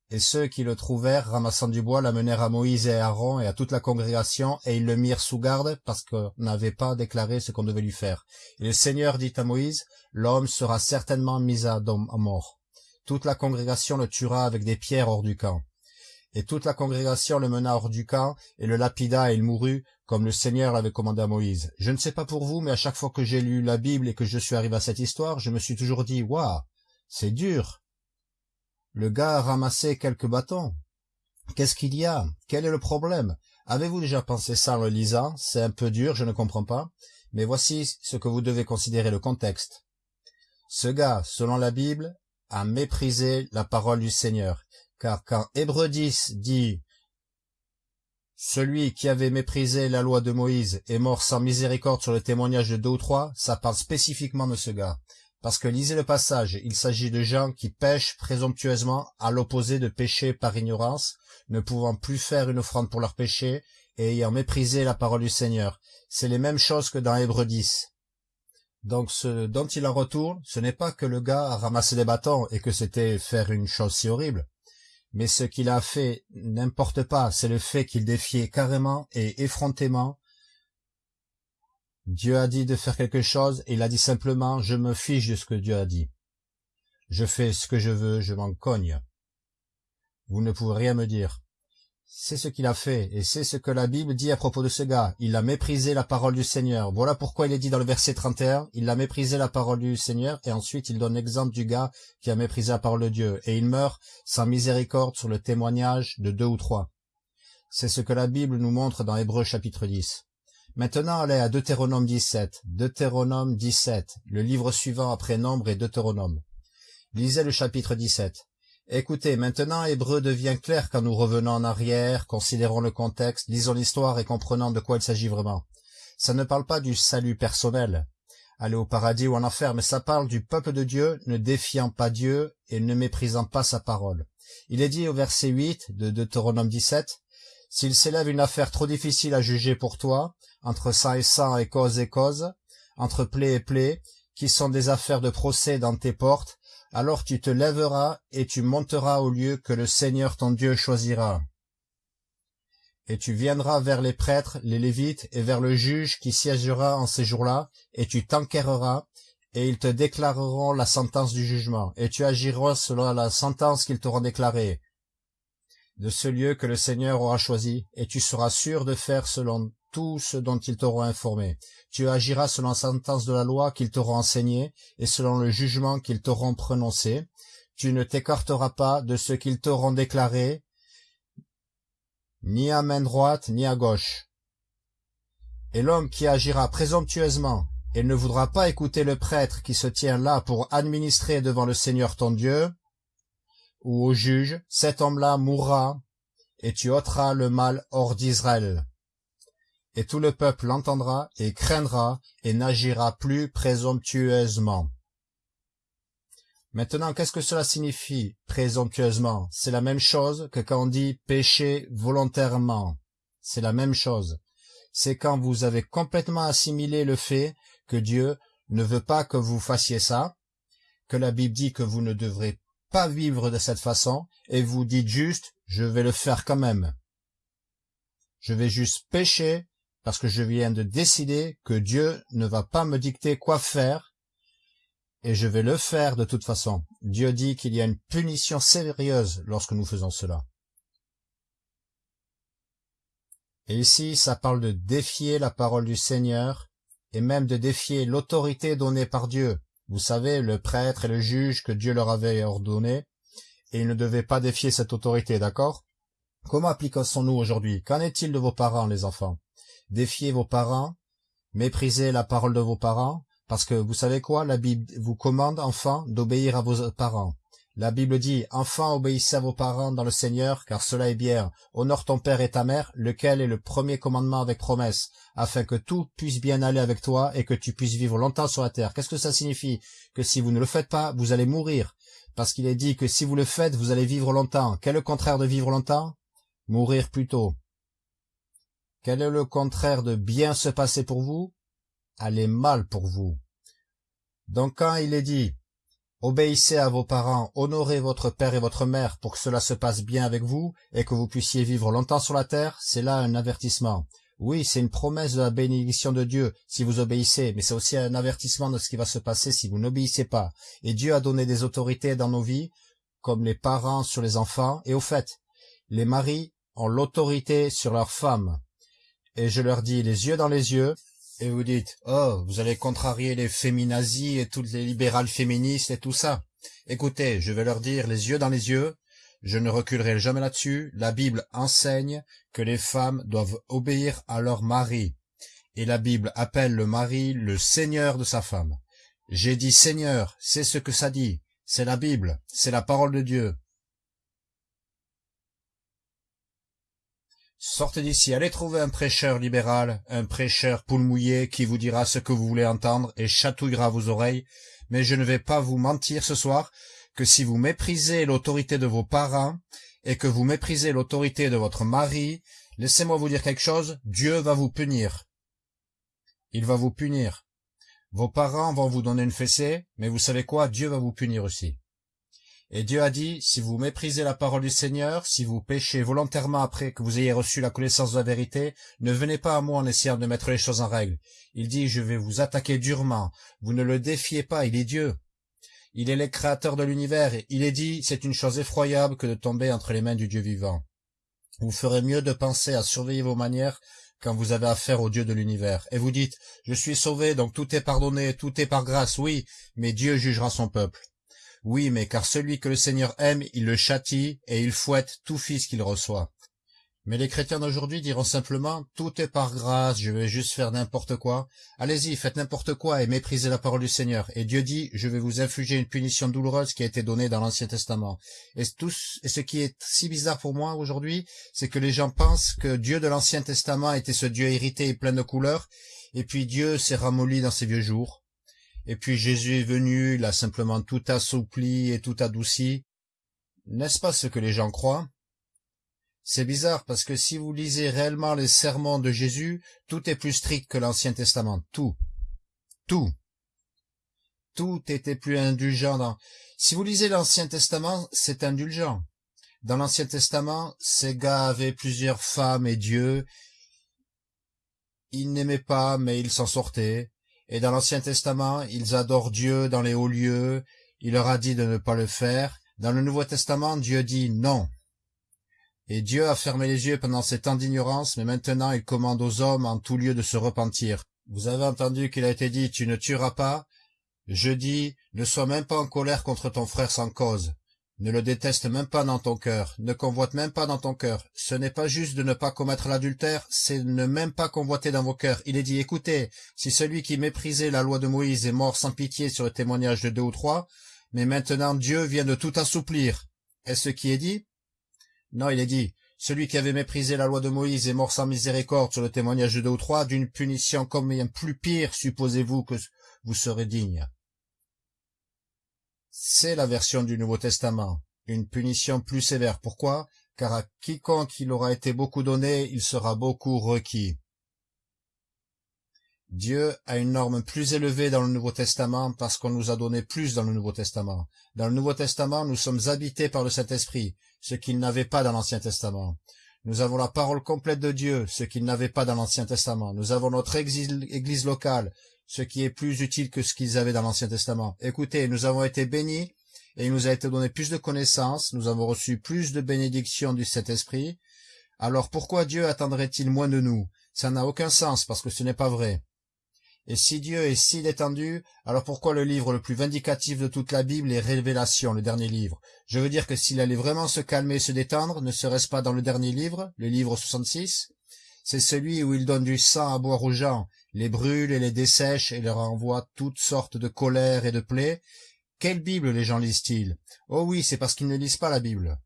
Et ceux qui le trouvèrent ramassant du bois l'amenèrent à Moïse et à Aaron et à toute la congrégation, et ils le mirent sous garde, parce qu'on n'avait pas déclaré ce qu'on devait lui faire. Et le Seigneur dit à Moïse, L'homme sera certainement mis à, mort. Toute la congrégation le tuera avec des pierres hors du camp. Et toute la congrégation le mena hors du camp, et le lapida, et il mourut, comme le Seigneur l'avait commandé à Moïse. Je ne sais pas pour vous, mais à chaque fois que j'ai lu la Bible et que je suis arrivé à cette histoire, je me suis toujours dit, waouh, c'est dur, le gars a ramassé quelques bâtons. Qu'est-ce qu'il y a? Quel est le problème? Avez-vous déjà pensé ça en le lisant? C'est un peu dur, je ne comprends pas. Mais voici ce que vous devez considérer le contexte. Ce gars, selon la Bible, a méprisé la parole du Seigneur. Car quand Hébreu 10 dit « Celui qui avait méprisé la loi de Moïse est mort sans miséricorde sur le témoignage de deux ou trois », ça parle spécifiquement de ce gars. Parce que lisez le passage, il s'agit de gens qui pêchent présomptueusement à l'opposé de pécher par ignorance, ne pouvant plus faire une offrande pour leur péché et ayant méprisé la parole du Seigneur. C'est les mêmes choses que dans Hébreu 10. Donc ce dont il en retourne, ce n'est pas que le gars a ramassé des bâtons et que c'était faire une chose si horrible. Mais ce qu'il a fait n'importe pas, c'est le fait qu'il défiait carrément et effrontément Dieu a dit de faire quelque chose et il a dit simplement « je me fiche de ce que Dieu a dit. Je fais ce que je veux, je m'en cogne. Vous ne pouvez rien me dire. C'est ce qu'il a fait, et c'est ce que la Bible dit à propos de ce gars. Il a méprisé la parole du Seigneur. Voilà pourquoi il est dit dans le verset 31, il a méprisé la parole du Seigneur, et ensuite il donne l'exemple du gars qui a méprisé la parole de Dieu, et il meurt sans miséricorde sur le témoignage de deux ou trois. C'est ce que la Bible nous montre dans Hébreu chapitre 10. Maintenant allez à Deutéronome 17, Deutéronome 17, le livre suivant après Nombre et Deutéronome. Lisez le chapitre 17. Écoutez, maintenant Hébreu devient clair quand nous revenons en arrière, considérons le contexte, lisons l'histoire et comprenons de quoi il s'agit vraiment. Ça ne parle pas du salut personnel, aller au paradis ou en enfer, mais ça parle du peuple de Dieu ne défiant pas Dieu et ne méprisant pas sa parole. Il est dit au verset 8 de Deutéronome 17, S'il s'élève une affaire trop difficile à juger pour toi, entre sang et sang et cause et cause, entre plaie et plaie, qui sont des affaires de procès dans tes portes, alors tu te lèveras et tu monteras au lieu que le Seigneur ton Dieu choisira. Et tu viendras vers les prêtres, les Lévites, et vers le juge qui siégera en ces jours-là, et tu t'enquéreras, et ils te déclareront la sentence du jugement, et tu agiras selon la sentence qu'ils t'auront déclarée de ce lieu que le Seigneur aura choisi, et tu seras sûr de faire selon tout ce dont ils t'auront informé. Tu agiras selon la sentence de la loi qu'ils t'auront enseignée, et selon le jugement qu'ils t'auront prononcé. Tu ne t'écarteras pas de ce qu'ils t'auront déclaré, ni à main droite, ni à gauche. Et l'homme qui agira présomptueusement, et ne voudra pas écouter le prêtre qui se tient là pour administrer devant le Seigneur ton Dieu, ou au juge, cet homme-là mourra, et tu ôteras le mal hors d'Israël. Et tout le peuple l'entendra et craindra et n'agira plus présomptueusement. Maintenant, qu'est-ce que cela signifie, présomptueusement? C'est la même chose que quand on dit pécher volontairement. C'est la même chose. C'est quand vous avez complètement assimilé le fait que Dieu ne veut pas que vous fassiez ça, que la Bible dit que vous ne devrez vivre de cette façon, et vous dites juste, je vais le faire quand même. Je vais juste pécher parce que je viens de décider que Dieu ne va pas me dicter quoi faire, et je vais le faire de toute façon. Dieu dit qu'il y a une punition sérieuse lorsque nous faisons cela. Et ici, ça parle de défier la parole du Seigneur, et même de défier l'autorité donnée par Dieu. Vous savez, le prêtre et le juge que Dieu leur avait ordonné, et ils ne devaient pas défier cette autorité, d'accord? Comment appliquons-nous aujourd'hui? Qu'en est-il de vos parents, les enfants? Défiez vos parents, méprisez la parole de vos parents, parce que vous savez quoi? La Bible vous commande, enfants, d'obéir à vos parents. La Bible dit, Enfants, obéissez à vos parents dans le Seigneur, car cela est bien. Honore ton père et ta mère, lequel est le premier commandement avec promesse, afin que tout puisse bien aller avec toi et que tu puisses vivre longtemps sur la terre. Qu'est-ce que ça signifie? Que si vous ne le faites pas, vous allez mourir. Parce qu'il est dit que si vous le faites, vous allez vivre longtemps. Quel est le contraire de vivre longtemps? Mourir plutôt. Quel est le contraire de bien se passer pour vous? Aller mal pour vous. Donc quand il est dit Obéissez à vos parents, honorez votre père et votre mère pour que cela se passe bien avec vous et que vous puissiez vivre longtemps sur la terre, c'est là un avertissement. Oui, c'est une promesse de la bénédiction de Dieu si vous obéissez, mais c'est aussi un avertissement de ce qui va se passer si vous n'obéissez pas. Et Dieu a donné des autorités dans nos vies, comme les parents sur les enfants, et au fait, les maris ont l'autorité sur leurs femmes. Et je leur dis les yeux dans les yeux, et vous dites, oh, vous allez contrarier les féminazis et toutes les libérales féministes et tout ça. Écoutez, je vais leur dire les yeux dans les yeux, je ne reculerai jamais là-dessus, la Bible enseigne que les femmes doivent obéir à leur mari. Et la Bible appelle le mari le seigneur de sa femme. J'ai dit seigneur, c'est ce que ça dit. C'est la Bible, c'est la parole de Dieu. Sortez d'ici, allez trouver un prêcheur libéral, un prêcheur poule mouillé qui vous dira ce que vous voulez entendre et chatouillera vos oreilles, mais je ne vais pas vous mentir ce soir que si vous méprisez l'autorité de vos parents et que vous méprisez l'autorité de votre mari, laissez-moi vous dire quelque chose, Dieu va vous punir. Il va vous punir. Vos parents vont vous donner une fessée, mais vous savez quoi, Dieu va vous punir aussi. Et Dieu a dit, si vous méprisez la parole du Seigneur, si vous péchez volontairement après que vous ayez reçu la connaissance de la vérité, ne venez pas à moi en essayant de mettre les choses en règle. Il dit, je vais vous attaquer durement. Vous ne le défiez pas, il est Dieu. Il est le créateur de l'univers, il est dit, c'est une chose effroyable que de tomber entre les mains du Dieu vivant. Vous ferez mieux de penser à surveiller vos manières quand vous avez affaire au Dieu de l'univers. Et vous dites, je suis sauvé, donc tout est pardonné, tout est par grâce, oui, mais Dieu jugera son peuple. Oui, mais car celui que le Seigneur aime, il le châtie, et il fouette tout fils qu'il reçoit. Mais les chrétiens d'aujourd'hui diront simplement, tout est par grâce, je vais juste faire n'importe quoi. Allez-y, faites n'importe quoi et méprisez la parole du Seigneur. Et Dieu dit, je vais vous infliger une punition douloureuse qui a été donnée dans l'Ancien Testament. Et, ce qui est si bizarre pour moi aujourd'hui, c'est que les gens pensent que Dieu de l'Ancien Testament était ce Dieu hérité et plein de couleurs, et puis Dieu s'est ramolli dans ses vieux jours. Et puis Jésus est venu, il a simplement tout assoupli et tout adouci. N'est-ce pas ce que les gens croient? C'est bizarre parce que si vous lisez réellement les sermons de Jésus, tout est plus strict que l'Ancien Testament. Tout. Tout. Tout était plus indulgent. Si vous lisez l'Ancien Testament, c'est indulgent. Dans l'Ancien Testament, ces gars avaient plusieurs femmes et Dieu. Ils n'aimaient pas, mais ils s'en sortaient. Et dans l'Ancien Testament, ils adorent Dieu dans les hauts lieux. Il leur a dit de ne pas le faire. Dans le Nouveau Testament, Dieu dit non. Et Dieu a fermé les yeux pendant ces temps d'ignorance, mais maintenant il commande aux hommes en tout lieu de se repentir. Vous avez entendu qu'il a été dit, tu ne tueras pas. Je dis, ne sois même pas en colère contre ton frère sans cause. Ne le déteste même pas dans ton cœur, ne convoite même pas dans ton cœur. Ce n'est pas juste de ne pas commettre l'adultère, c'est ne même pas convoiter dans vos cœurs. Il est dit, écoutez, si celui qui méprisait la loi de Moïse est mort sans pitié sur le témoignage de deux ou trois, mais maintenant Dieu vient de tout assouplir. Est-ce qui est dit? Non, il est dit, celui qui avait méprisé la loi de Moïse est mort sans miséricorde sur le témoignage de deux ou trois, d'une punition combien plus pire supposez-vous que vous serez digne? C'est la version du Nouveau Testament, une punition plus sévère. Pourquoi? Car à quiconque il aura été beaucoup donné, il sera beaucoup requis. Dieu a une norme plus élevée dans le Nouveau Testament parce qu'on nous a donné plus dans le Nouveau Testament. Dans le Nouveau Testament, nous sommes habités par le Saint-Esprit, ce qu'il n'avait pas dans l'Ancien Testament. Nous avons la parole complète de Dieu, ce qu'il n'avait pas dans l'Ancien Testament. Nous avons notre église locale, ce qui est plus utile que ce qu'ils avaient dans l'Ancien Testament. Écoutez, nous avons été bénis, et il nous a été donné plus de connaissances, nous avons reçu plus de bénédictions du Saint-Esprit. Alors pourquoi Dieu attendrait-il moins de nous? Ça n'a aucun sens, parce que ce n'est pas vrai. Et si Dieu est si détendu, alors pourquoi le livre le plus vindicatif de toute la Bible est Révélation, le dernier livre? Je veux dire que s'il allait vraiment se calmer et se détendre, ne serait-ce pas dans le dernier livre, le livre 66 C'est celui où il donne du sang à boire aux gens, les brûle et les dessèche et leur envoie toutes sortes de colères et de plaies. Quelle Bible les gens lisent-ils? Oh oui, c'est parce qu'ils ne lisent pas la Bible.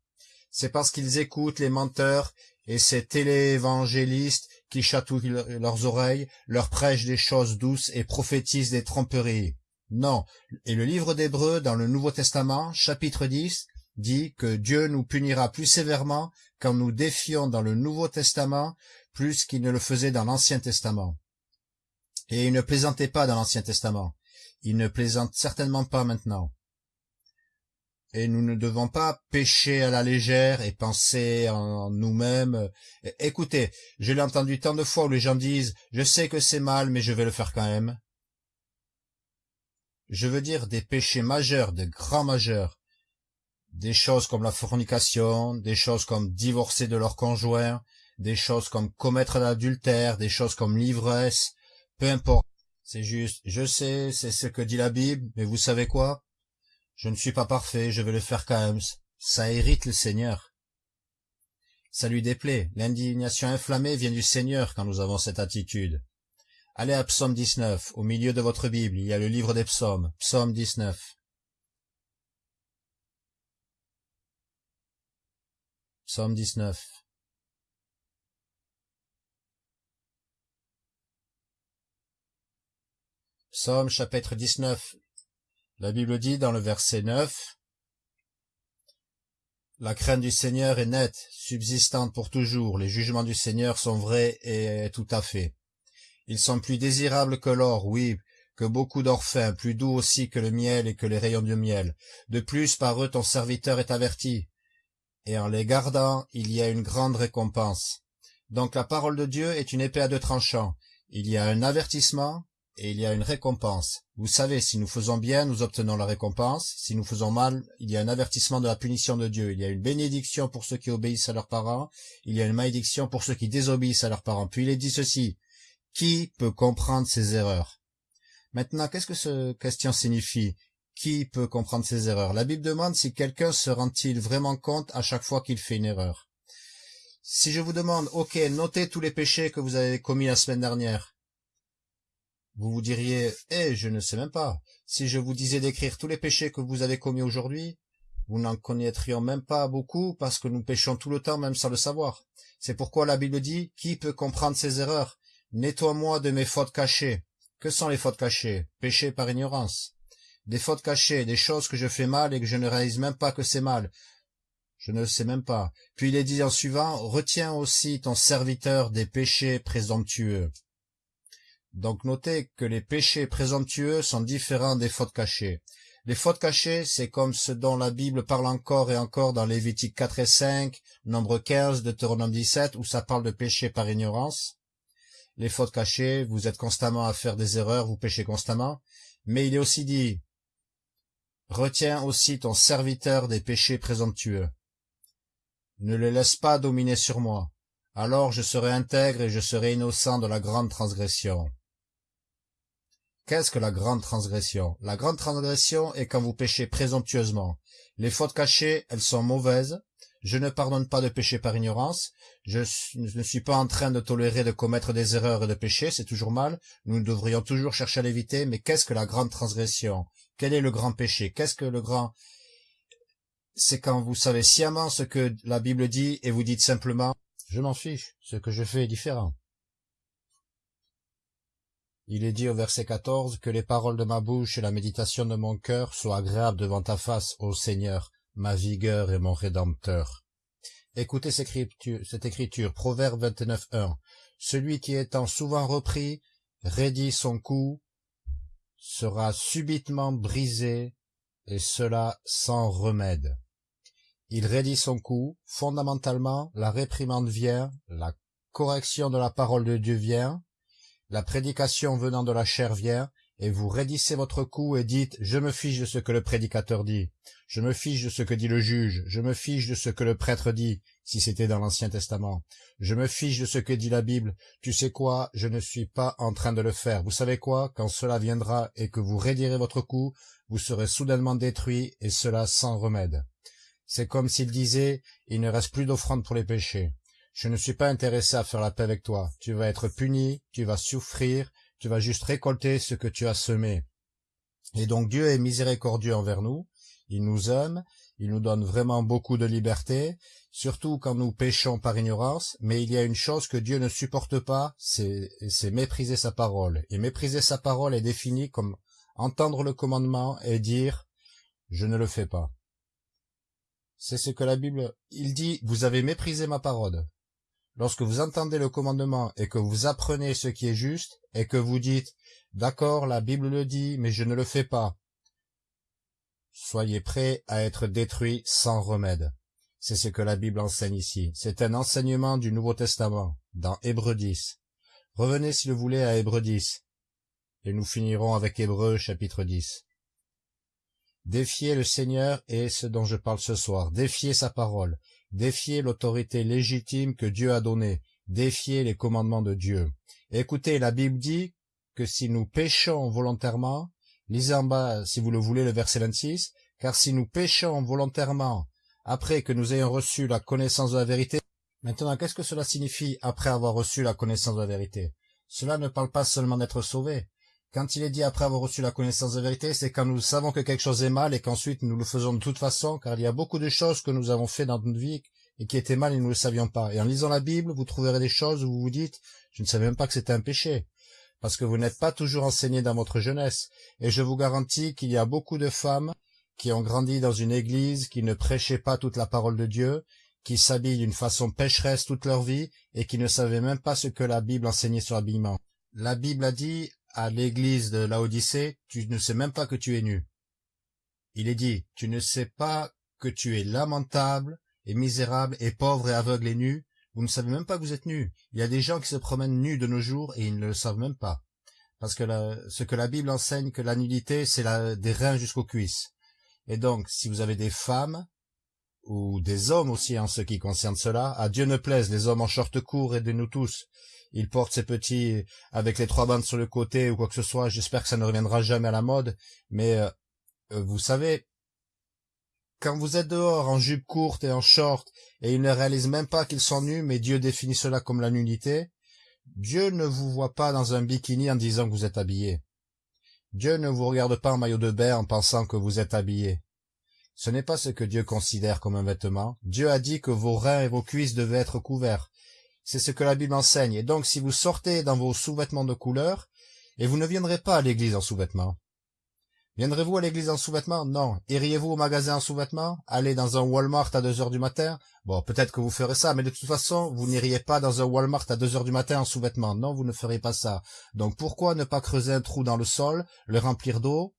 C'est parce qu'ils écoutent les menteurs et ces téléévangélistes qui chatouillent leurs oreilles, leur prêchent des choses douces et prophétisent des tromperies. Non, et le livre d'Hébreu dans le Nouveau Testament, chapitre 10, dit que Dieu nous punira plus sévèrement quand nous défions dans le Nouveau Testament plus qu'il ne le faisait dans l'Ancien Testament. Et il ne plaisantait pas dans l'Ancien Testament. Il ne plaisante certainement pas maintenant. Et nous ne devons pas pécher à la légère et penser en nous-mêmes. Écoutez, je l'ai entendu tant de fois où les gens disent « Je sais que c'est mal, mais je vais le faire quand même. » Je veux dire des péchés majeurs, de grands majeurs. Des choses comme la fornication, des choses comme divorcer de leur conjoint, des choses comme commettre l'adultère, des choses comme l'ivresse, peu importe. C'est juste, je sais, c'est ce que dit la Bible, mais vous savez quoi? Je ne suis pas parfait, je vais le faire quand même. Ça irrite le Seigneur. Ça lui déplaît. L'indignation inflammée vient du Seigneur quand nous avons cette attitude. Allez à Psaume 19. Au milieu de votre Bible, il y a le livre des psaumes. Psaume 19. Psaume 19. Psaume chapitre 19. La Bible dit dans le verset 9, La crainte du Seigneur est nette, subsistante pour toujours, les jugements du Seigneur sont vrais et tout à fait. Ils sont plus désirables que l'or, oui, que beaucoup d'orphins, plus doux aussi que le miel et que les rayons du miel. De plus, par eux ton serviteur est averti, et en les gardant, il y a une grande récompense. Donc la parole de Dieu est une épée à deux tranchants. Il y a un avertissement, et il y a une récompense. Vous savez, si nous faisons bien, nous obtenons la récompense. Si nous faisons mal, il y a un avertissement de la punition de Dieu. Il y a une bénédiction pour ceux qui obéissent à leurs parents. Il y a une malédiction pour ceux qui désobéissent à leurs parents. Puis il est dit ceci. Qui peut comprendre ces erreurs? Maintenant, qu'est-ce que ce question signifie? Qui peut comprendre ces erreurs? La Bible demande si quelqu'un se rend-il vraiment compte à chaque fois qu'il fait une erreur. Si je vous demande, ok, notez tous les péchés que vous avez commis la semaine dernière, vous vous diriez, eh, je ne sais même pas. Si je vous disais d'écrire tous les péchés que vous avez commis aujourd'hui, vous n'en connaîtrions même pas beaucoup parce que nous péchons tout le temps même sans le savoir. C'est pourquoi la Bible dit, qui peut comprendre ses erreurs? Nettoie-moi de mes fautes cachées. Que sont les fautes cachées? Péchés par ignorance. Des fautes cachées, des choses que je fais mal et que je ne réalise même pas que c'est mal. Je ne le sais même pas. Puis il est dit en suivant, retiens aussi ton serviteur des péchés présomptueux. Donc notez que les péchés présomptueux sont différents des fautes cachées. Les fautes cachées, c'est comme ce dont la Bible parle encore et encore dans Lévitique 4 et 5, Nombre 15, Deutéronome 17, où ça parle de péché par ignorance. Les fautes cachées, vous êtes constamment à faire des erreurs, vous péchez constamment. Mais il est aussi dit, retiens aussi ton serviteur des péchés présomptueux. Ne le laisse pas dominer sur moi. Alors je serai intègre et je serai innocent de la grande transgression. Qu'est-ce que la grande transgression? La grande transgression est quand vous péchez présomptueusement. Les fautes cachées, elles sont mauvaises. Je ne pardonne pas de péché par ignorance. Je ne suis pas en train de tolérer de commettre des erreurs et de pécher, c'est toujours mal. Nous devrions toujours chercher à l'éviter, mais qu'est-ce que la grande transgression? Quel est le grand péché? Qu'est-ce que le grand... C'est quand vous savez sciemment ce que la Bible dit et vous dites simplement « Je m'en fiche, ce que je fais est différent ». Il est dit au verset 14 que les paroles de ma bouche et la méditation de mon cœur soient agréables devant ta face, ô Seigneur, ma vigueur et mon Rédempteur. Écoutez cette écriture, Proverbe 29.1. Celui qui étant souvent repris, raidit son cou, sera subitement brisé, et cela sans remède. Il raidit son cou, fondamentalement, la réprimande vient, la correction de la parole de Dieu vient, la prédication venant de la chair vient, et vous raidissez votre cou et dites « Je me fiche de ce que le prédicateur dit, je me fiche de ce que dit le juge, je me fiche de ce que le prêtre dit, si c'était dans l'Ancien Testament, je me fiche de ce que dit la Bible, tu sais quoi, je ne suis pas en train de le faire. Vous savez quoi, quand cela viendra et que vous raidirez votre cou, vous serez soudainement détruit, et cela sans remède. C'est comme s'il disait « Il ne reste plus d'offrande pour les péchés ». Je ne suis pas intéressé à faire la paix avec toi. Tu vas être puni, tu vas souffrir, tu vas juste récolter ce que tu as semé. Et donc Dieu est miséricordieux envers nous, il nous aime, il nous donne vraiment beaucoup de liberté, surtout quand nous péchons par ignorance, mais il y a une chose que Dieu ne supporte pas, c'est mépriser sa parole. Et mépriser sa parole est défini comme entendre le commandement et dire « je ne le fais pas ». C'est ce que la Bible, il dit « vous avez méprisé ma parole ». Lorsque vous entendez le commandement et que vous apprenez ce qui est juste, et que vous dites « D'accord, la Bible le dit, mais je ne le fais pas », soyez prêts à être détruits sans remède. C'est ce que la Bible enseigne ici. C'est un enseignement du Nouveau Testament, dans Hébreux 10. Revenez, si vous voulez, à Hébreux 10, et nous finirons avec Hébreux chapitre 10. Défiez le Seigneur et ce dont je parle ce soir. Défiez sa parole défier l'autorité légitime que Dieu a donnée, défier les commandements de Dieu. Écoutez, la Bible dit que si nous péchons volontairement, lisez en bas, si vous le voulez, le verset 26, car si nous péchons volontairement, après que nous ayons reçu la connaissance de la vérité, maintenant, qu'est-ce que cela signifie après avoir reçu la connaissance de la vérité? Cela ne parle pas seulement d'être sauvé, quand il est dit après avoir reçu la connaissance de vérité, c'est quand nous savons que quelque chose est mal et qu'ensuite nous le faisons de toute façon, car il y a beaucoup de choses que nous avons fait dans notre vie et qui étaient mal et nous ne le savions pas. Et en lisant la Bible, vous trouverez des choses où vous vous dites, je ne savais même pas que c'était un péché. Parce que vous n'êtes pas toujours enseigné dans votre jeunesse. Et je vous garantis qu'il y a beaucoup de femmes qui ont grandi dans une église, qui ne prêchaient pas toute la parole de Dieu, qui s'habillent d'une façon pécheresse toute leur vie et qui ne savaient même pas ce que la Bible enseignait sur l'habillement. La Bible a dit, à l'église de Laodicée, tu ne sais même pas que tu es nu. Il est dit, tu ne sais pas que tu es lamentable et misérable et pauvre et aveugle et nu, vous ne savez même pas que vous êtes nu. Il y a des gens qui se promènent nus de nos jours et ils ne le savent même pas. Parce que ce que la Bible enseigne, que la nudité, c'est des reins jusqu'aux cuisses. Et donc, si vous avez des femmes, ou des hommes aussi en ce qui concerne cela, à Dieu ne plaise les hommes en short court et de nous tous, il porte ses petits avec les trois bandes sur le côté ou quoi que ce soit. J'espère que ça ne reviendra jamais à la mode. Mais euh, euh, vous savez, quand vous êtes dehors en jupe courte et en short, et ils ne réalisent même pas qu'ils sont nus, mais Dieu définit cela comme la nudité, Dieu ne vous voit pas dans un bikini en disant que vous êtes habillé. Dieu ne vous regarde pas en maillot de bain en pensant que vous êtes habillé. Ce n'est pas ce que Dieu considère comme un vêtement. Dieu a dit que vos reins et vos cuisses devaient être couverts. C'est ce que la Bible enseigne. Et donc, si vous sortez dans vos sous-vêtements de couleur, et vous ne viendrez pas à l'église en sous-vêtements. Viendrez-vous à l'église en sous-vêtements? Non. Iriez-vous au magasin en sous-vêtements? Allez dans un Walmart à deux heures du matin? Bon, peut-être que vous ferez ça, mais de toute façon, vous n'iriez pas dans un Walmart à deux heures du matin en sous-vêtements. Non, vous ne ferez pas ça. Donc pourquoi ne pas creuser un trou dans le sol, le remplir d'eau,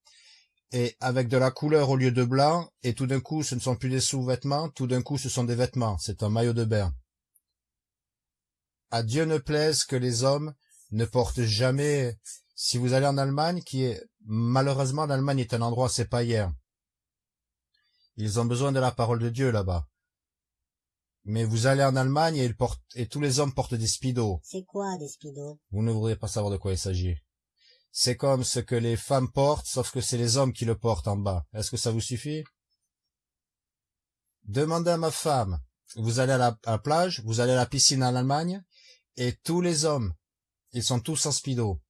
et avec de la couleur au lieu de blanc, et tout d'un coup ce ne sont plus des sous-vêtements, tout d'un coup ce sont des vêtements, c'est un maillot de bain. À Dieu ne plaise que les hommes ne portent jamais si vous allez en Allemagne, qui est malheureusement l'Allemagne est un endroit assez païen. Ils ont besoin de la parole de Dieu là-bas. Mais vous allez en Allemagne et, ils portent, et tous les hommes portent des speedos. C'est quoi des speedos? Vous ne voudrez pas savoir de quoi il s'agit. C'est comme ce que les femmes portent, sauf que c'est les hommes qui le portent en bas. Est-ce que ça vous suffit? Demandez à ma femme. Vous allez à la, à la plage, vous allez à la piscine en Allemagne, et tous les hommes, ils sont tous en speedo.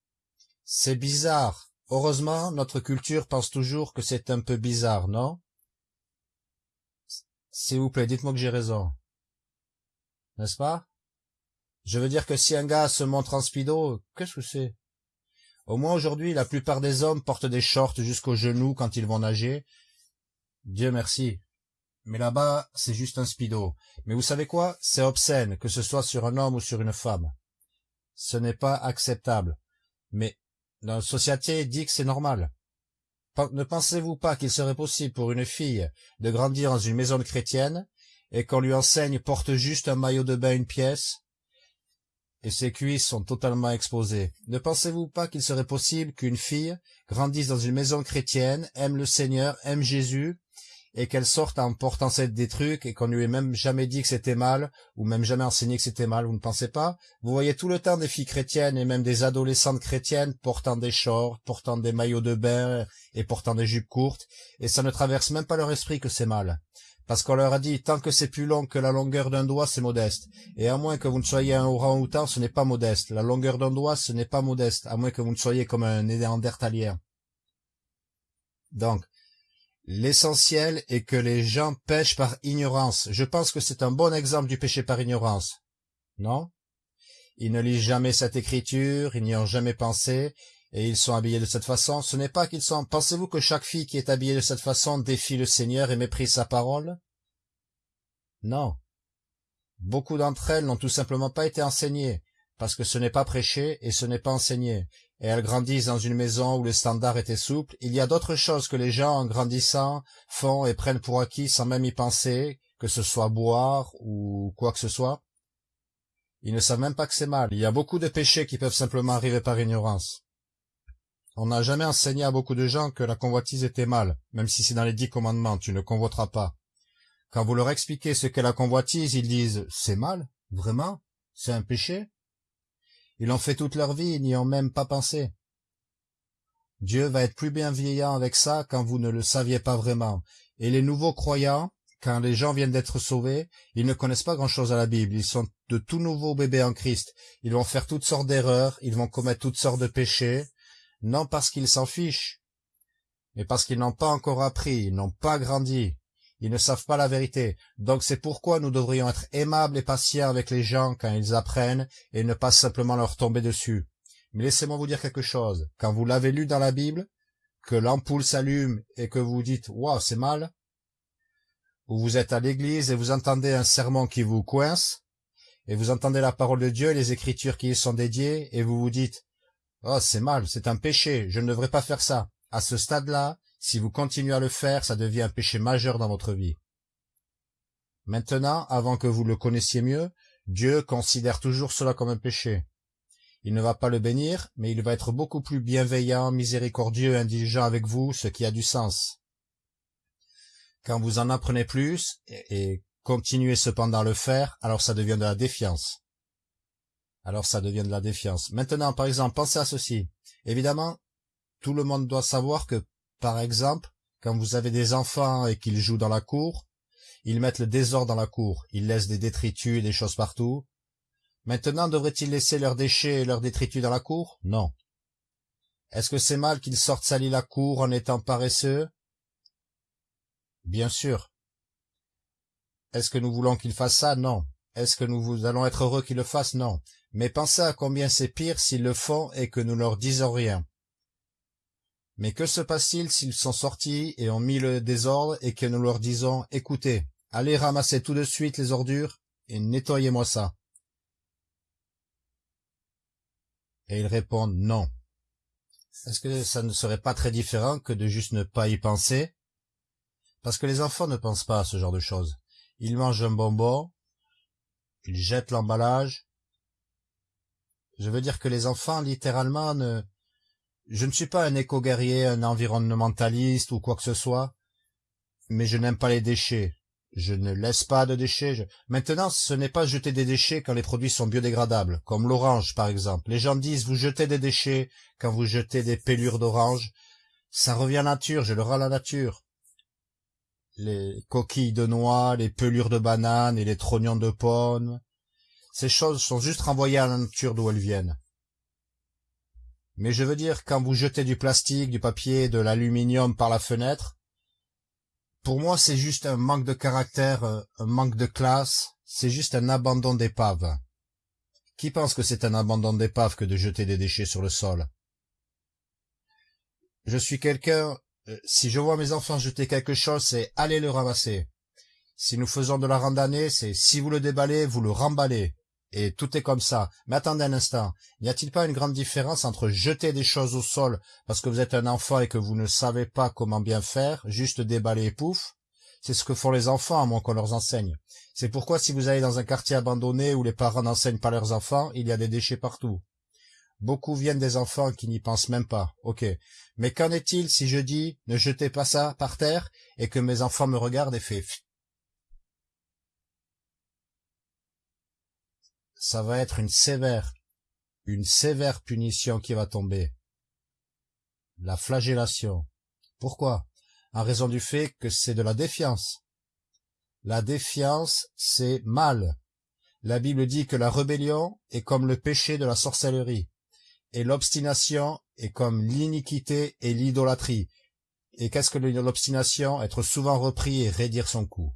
C'est bizarre. Heureusement, notre culture pense toujours que c'est un peu bizarre, non? S'il vous plaît, dites-moi que j'ai raison. N'est-ce pas? Je veux dire que si un gars se montre en speedo, qu'est-ce que c'est? Au moins aujourd'hui, la plupart des hommes portent des shorts jusqu'aux genoux quand ils vont nager. Dieu merci. Mais là-bas, c'est juste un speedo. Mais vous savez quoi? C'est obscène, que ce soit sur un homme ou sur une femme. Ce n'est pas acceptable. Mais la société dit que c'est normal. Ne pensez-vous pas qu'il serait possible pour une fille de grandir dans une maison chrétienne et qu'on lui enseigne porte juste un maillot de bain une pièce et ses cuisses sont totalement exposées? Ne pensez-vous pas qu'il serait possible qu'une fille grandisse dans une maison chrétienne, aime le Seigneur, aime Jésus, et qu'elle sorte en portant des trucs et qu'on lui ait même jamais dit que c'était mal, ou même jamais enseigné que c'était mal, vous ne pensez pas? Vous voyez tout le temps des filles chrétiennes et même des adolescentes chrétiennes portant des shorts, portant des maillots de bain et portant des jupes courtes, et ça ne traverse même pas leur esprit que c'est mal. Parce qu'on leur a dit, tant que c'est plus long que la longueur d'un doigt, c'est modeste. Et à moins que vous ne soyez un orang-outan, ce n'est pas modeste. La longueur d'un doigt, ce n'est pas modeste, à moins que vous ne soyez comme un néandertalien. Donc, L'essentiel est que les gens pêchent par ignorance. Je pense que c'est un bon exemple du péché par ignorance. Non? Ils ne lisent jamais cette écriture, ils n'y ont jamais pensé, et ils sont habillés de cette façon. Ce n'est pas qu'ils sont... Pensez-vous que chaque fille qui est habillée de cette façon défie le Seigneur et méprise sa parole? Non. Beaucoup d'entre elles n'ont tout simplement pas été enseignées, parce que ce n'est pas prêché et ce n'est pas enseigné et elles grandissent dans une maison où le standard était souple, il y a d'autres choses que les gens, en grandissant, font et prennent pour acquis sans même y penser, que ce soit boire ou quoi que ce soit. Ils ne savent même pas que c'est mal. Il y a beaucoup de péchés qui peuvent simplement arriver par ignorance. On n'a jamais enseigné à beaucoup de gens que la convoitise était mal, même si c'est dans les dix commandements, tu ne convoiteras pas. Quand vous leur expliquez ce qu'est la convoitise, ils disent « c'est mal? Vraiment? C'est un péché ?» Ils l'ont fait toute leur vie, ils n'y ont même pas pensé. Dieu va être plus bienveillant avec ça quand vous ne le saviez pas vraiment. Et les nouveaux croyants, quand les gens viennent d'être sauvés, ils ne connaissent pas grand-chose à la Bible. Ils sont de tout nouveaux bébés en Christ. Ils vont faire toutes sortes d'erreurs, ils vont commettre toutes sortes de péchés, non parce qu'ils s'en fichent, mais parce qu'ils n'ont pas encore appris, ils n'ont pas grandi. Ils ne savent pas la vérité. Donc c'est pourquoi nous devrions être aimables et patients avec les gens quand ils apprennent et ne pas simplement leur tomber dessus. Mais laissez-moi vous dire quelque chose. Quand vous l'avez lu dans la Bible, que l'ampoule s'allume et que vous dites « Waouh, c'est mal », ou vous êtes à l'église et vous entendez un sermon qui vous coince, et vous entendez la parole de Dieu et les écritures qui y sont dédiées, et vous vous dites « Oh, c'est mal, c'est un péché, je ne devrais pas faire ça ». À ce stade-là, si vous continuez à le faire, ça devient un péché majeur dans votre vie. Maintenant, avant que vous le connaissiez mieux, Dieu considère toujours cela comme un péché. Il ne va pas le bénir, mais il va être beaucoup plus bienveillant, miséricordieux, indulgent avec vous, ce qui a du sens. Quand vous en apprenez plus, et continuez cependant à le faire, alors ça devient de la défiance. Alors ça devient de la défiance. Maintenant, par exemple, pensez à ceci. Évidemment, tout le monde doit savoir que par exemple, quand vous avez des enfants et qu'ils jouent dans la cour, ils mettent le désordre dans la cour, ils laissent des détritus et des choses partout. Maintenant, devraient-ils laisser leurs déchets et leurs détritus dans la cour? Non. Est-ce que c'est mal qu'ils sortent salir la cour en étant paresseux? Bien sûr. Est-ce que nous voulons qu'ils fassent ça? Non. Est-ce que nous allons être heureux qu'ils le fassent? Non. Mais pensez à combien c'est pire s'ils le font et que nous leur disons rien. Mais que se passe-t-il s'ils sont sortis et ont mis le désordre et que nous leur disons « Écoutez, allez ramasser tout de suite les ordures et nettoyez-moi ça ». Et ils répondent « Non ». Est-ce que ça ne serait pas très différent que de juste ne pas y penser? Parce que les enfants ne pensent pas à ce genre de choses. Ils mangent un bonbon, ils jettent l'emballage. Je veux dire que les enfants, littéralement, ne... Je ne suis pas un éco-guerrier, un environnementaliste ou quoi que ce soit, mais je n'aime pas les déchets. Je ne laisse pas de déchets. Maintenant, ce n'est pas jeter des déchets quand les produits sont biodégradables, comme l'orange par exemple. Les gens disent vous jetez des déchets quand vous jetez des pelures d'orange. Ça revient à la nature, je le rends à la nature. Les coquilles de noix, les pelures de bananes et les trognons de pommes, ces choses sont juste renvoyées à la nature d'où elles viennent. Mais je veux dire, quand vous jetez du plastique, du papier, de l'aluminium par la fenêtre, pour moi, c'est juste un manque de caractère, euh, un manque de classe, c'est juste un abandon d'épave. Qui pense que c'est un abandon d'épave que de jeter des déchets sur le sol? Je suis quelqu'un, euh, si je vois mes enfants jeter quelque chose, c'est allez le ramasser. Si nous faisons de la randonnée, c'est si vous le déballez, vous le remballez. Et tout est comme ça. Mais attendez un instant, n'y a-t-il pas une grande différence entre jeter des choses au sol parce que vous êtes un enfant et que vous ne savez pas comment bien faire, juste déballer et pouf? C'est ce que font les enfants à moins qu'on leur enseigne. C'est pourquoi si vous allez dans un quartier abandonné où les parents n'enseignent pas leurs enfants, il y a des déchets partout. Beaucoup viennent des enfants qui n'y pensent même pas. Ok. Mais qu'en est-il si je dis ne jetez pas ça par terre et que mes enfants me regardent et fait ça va être une sévère, une sévère punition qui va tomber. La flagellation. Pourquoi? En raison du fait que c'est de la défiance. La défiance, c'est mal. La Bible dit que la rébellion est comme le péché de la sorcellerie, et l'obstination est comme l'iniquité et l'idolâtrie. Et qu'est-ce que l'obstination? Être souvent repris et raidir son cou.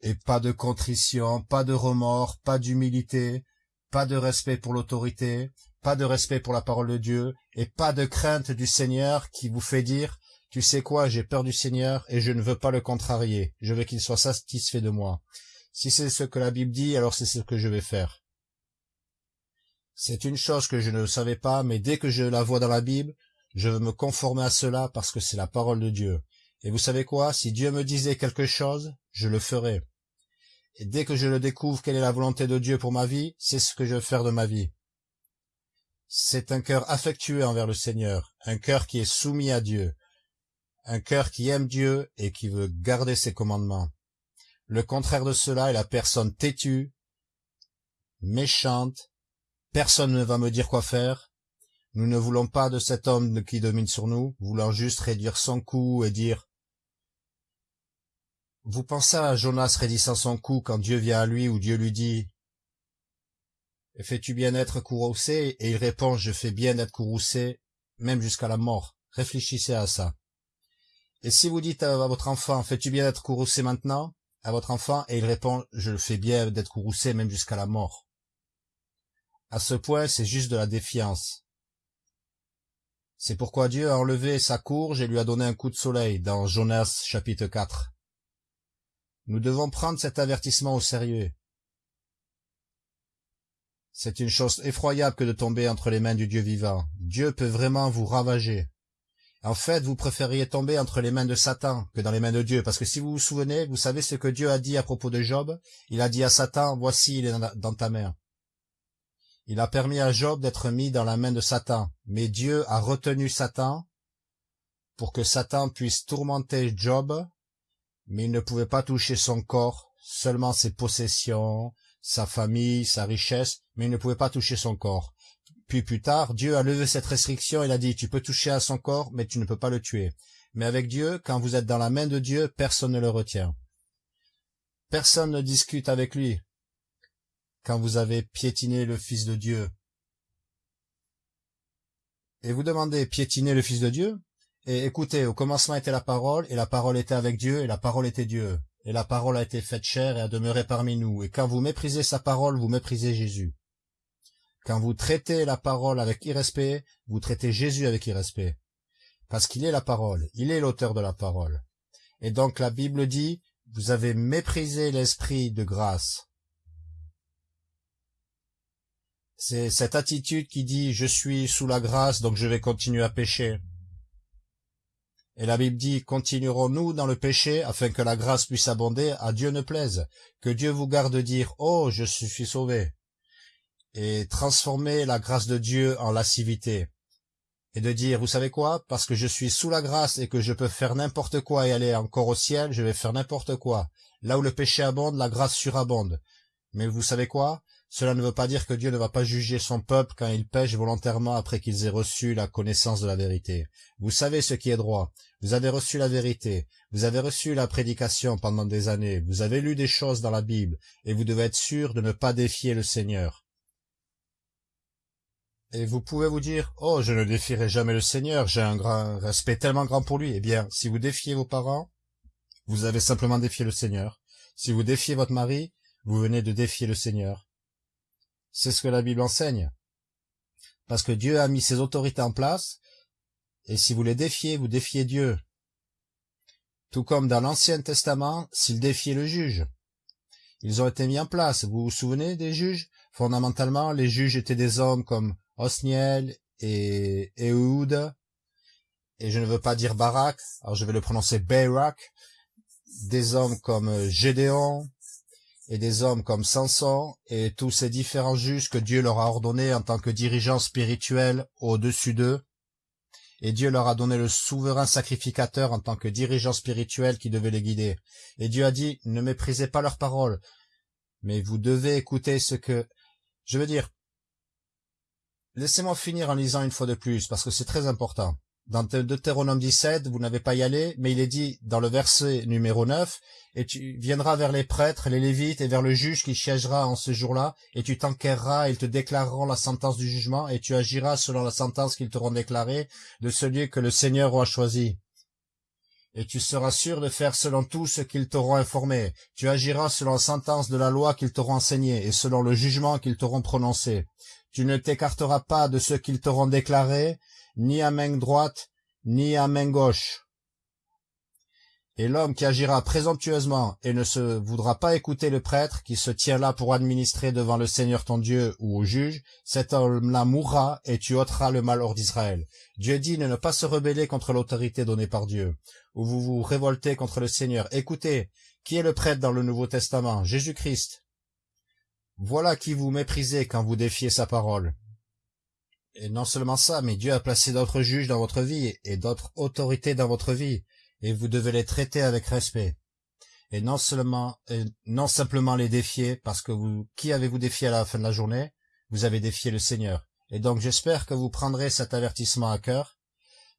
Et pas de contrition, pas de remords, pas d'humilité, pas de respect pour l'autorité, pas de respect pour la parole de Dieu, et pas de crainte du Seigneur qui vous fait dire « Tu sais quoi, j'ai peur du Seigneur et je ne veux pas le contrarier, je veux qu'il soit satisfait de moi. Si c'est ce que la Bible dit, alors c'est ce que je vais faire. » C'est une chose que je ne savais pas, mais dès que je la vois dans la Bible, je veux me conformer à cela parce que c'est la parole de Dieu. Et vous savez quoi? Si Dieu me disait quelque chose, je le ferai. Et dès que je le découvre quelle est la volonté de Dieu pour ma vie, c'est ce que je veux faire de ma vie. C'est un cœur affectueux envers le Seigneur, un cœur qui est soumis à Dieu, un cœur qui aime Dieu et qui veut garder ses commandements. Le contraire de cela est la personne têtue, méchante, personne ne va me dire quoi faire. Nous ne voulons pas de cet homme qui domine sur nous, voulant juste réduire son cou et dire vous pensez à Jonas raidissant son cou quand Dieu vient à lui ou Dieu lui dit « Fais-tu bien être courroucé ?» Et il répond « Je fais bien être courroucé, même jusqu'à la mort. » Réfléchissez à ça. Et si vous dites à votre enfant « Fais-tu bien être courroucé maintenant ?» à votre enfant, et il répond « Je le fais bien d'être courroucé, même jusqu'à la mort. » À ce point, c'est juste de la défiance. C'est pourquoi Dieu a enlevé sa courge et lui a donné un coup de soleil dans Jonas chapitre 4. Nous devons prendre cet avertissement au sérieux. C'est une chose effroyable que de tomber entre les mains du Dieu vivant. Dieu peut vraiment vous ravager. En fait, vous préfériez tomber entre les mains de Satan que dans les mains de Dieu, parce que si vous vous souvenez, vous savez ce que Dieu a dit à propos de Job. Il a dit à Satan, voici, il est dans ta main. Il a permis à Job d'être mis dans la main de Satan, mais Dieu a retenu Satan pour que Satan puisse tourmenter Job mais il ne pouvait pas toucher son corps, seulement ses possessions, sa famille, sa richesse, mais il ne pouvait pas toucher son corps. Puis plus tard, Dieu a levé cette restriction, il a dit, tu peux toucher à son corps, mais tu ne peux pas le tuer. Mais avec Dieu, quand vous êtes dans la main de Dieu, personne ne le retient. Personne ne discute avec lui quand vous avez piétiné le Fils de Dieu. Et vous demandez, piétiner le Fils de Dieu et écoutez, au commencement était la parole, et la parole était avec Dieu, et la parole était Dieu. Et la parole a été faite chair et a demeuré parmi nous. Et quand vous méprisez sa parole, vous méprisez Jésus. quand vous traitez la parole avec irrespect, vous traitez Jésus avec irrespect. Parce qu'il est la parole, il est l'auteur de la parole. Et donc la Bible dit, vous avez méprisé l'esprit de grâce. C'est cette attitude qui dit, je suis sous la grâce, donc je vais continuer à pécher. Et la Bible dit, continuerons-nous dans le péché afin que la grâce puisse abonder, à Dieu ne plaise. Que Dieu vous garde de dire, oh, je suis sauvé. Et transformer la grâce de Dieu en lascivité et de dire, vous savez quoi, parce que je suis sous la grâce et que je peux faire n'importe quoi et aller encore au ciel, je vais faire n'importe quoi. Là où le péché abonde, la grâce surabonde. Mais vous savez quoi? Cela ne veut pas dire que Dieu ne va pas juger son peuple quand il pêche volontairement après qu'ils aient reçu la connaissance de la vérité. Vous savez ce qui est droit. Vous avez reçu la vérité. Vous avez reçu la prédication pendant des années. Vous avez lu des choses dans la Bible et vous devez être sûr de ne pas défier le Seigneur. Et vous pouvez vous dire, oh, je ne défierai jamais le Seigneur, j'ai un grand respect tellement grand pour lui. Eh bien, si vous défiez vos parents, vous avez simplement défié le Seigneur. Si vous défiez votre mari, vous venez de défier le Seigneur. C'est ce que la Bible enseigne. Parce que Dieu a mis ses autorités en place, et si vous les défiez, vous défiez Dieu. Tout comme dans l'Ancien Testament, s'ils défiaient le juge. Ils ont été mis en place. Vous vous souvenez des juges? Fondamentalement, les juges étaient des hommes comme Osniel et Ehud, et je ne veux pas dire Barak, alors je vais le prononcer Barak, des hommes comme Gédéon, et des hommes comme Samson, et tous ces différents juges que Dieu leur a ordonnés en tant que dirigeants spirituels au-dessus d'eux, et Dieu leur a donné le souverain sacrificateur en tant que dirigeant spirituel qui devait les guider. Et Dieu a dit, ne méprisez pas leurs paroles, mais vous devez écouter ce que... Je veux dire, Laissez-moi finir en lisant une fois de plus, parce que c'est très important. Dans Deutéronome 17, vous n'avez pas y aller, mais il est dit dans le verset numéro 9, et tu viendras vers les prêtres, les lévites, et vers le juge qui siégera en ce jour-là, et tu t'enquerras, et ils te déclareront la sentence du jugement, et tu agiras selon la sentence qu'ils t'auront déclarée de celui que le Seigneur aura choisi. Et tu seras sûr de faire selon tout ce qu'ils t'auront informé. Tu agiras selon la sentence de la loi qu'ils t'auront enseignée, et selon le jugement qu'ils t'auront prononcé. Tu ne t'écarteras pas de ce qu'ils t'auront déclaré, ni à main droite, ni à main gauche. Et l'homme qui agira présomptueusement et ne se voudra pas écouter le prêtre qui se tient là pour administrer devant le Seigneur ton Dieu ou au juge, cet homme-là mourra et tu ôteras le malheur d'Israël. Dieu dit de ne pas se rebeller contre l'autorité donnée par Dieu, ou vous vous révoltez contre le Seigneur. Écoutez, qui est le prêtre dans le Nouveau Testament? Jésus-Christ. Voilà qui vous méprisez quand vous défiez sa parole. Et non seulement ça, mais Dieu a placé d'autres juges dans votre vie et d'autres autorités dans votre vie, et vous devez les traiter avec respect. Et non seulement, et non simplement les défier, parce que vous, qui avez-vous défié à la fin de la journée? Vous avez défié le Seigneur. Et donc j'espère que vous prendrez cet avertissement à cœur,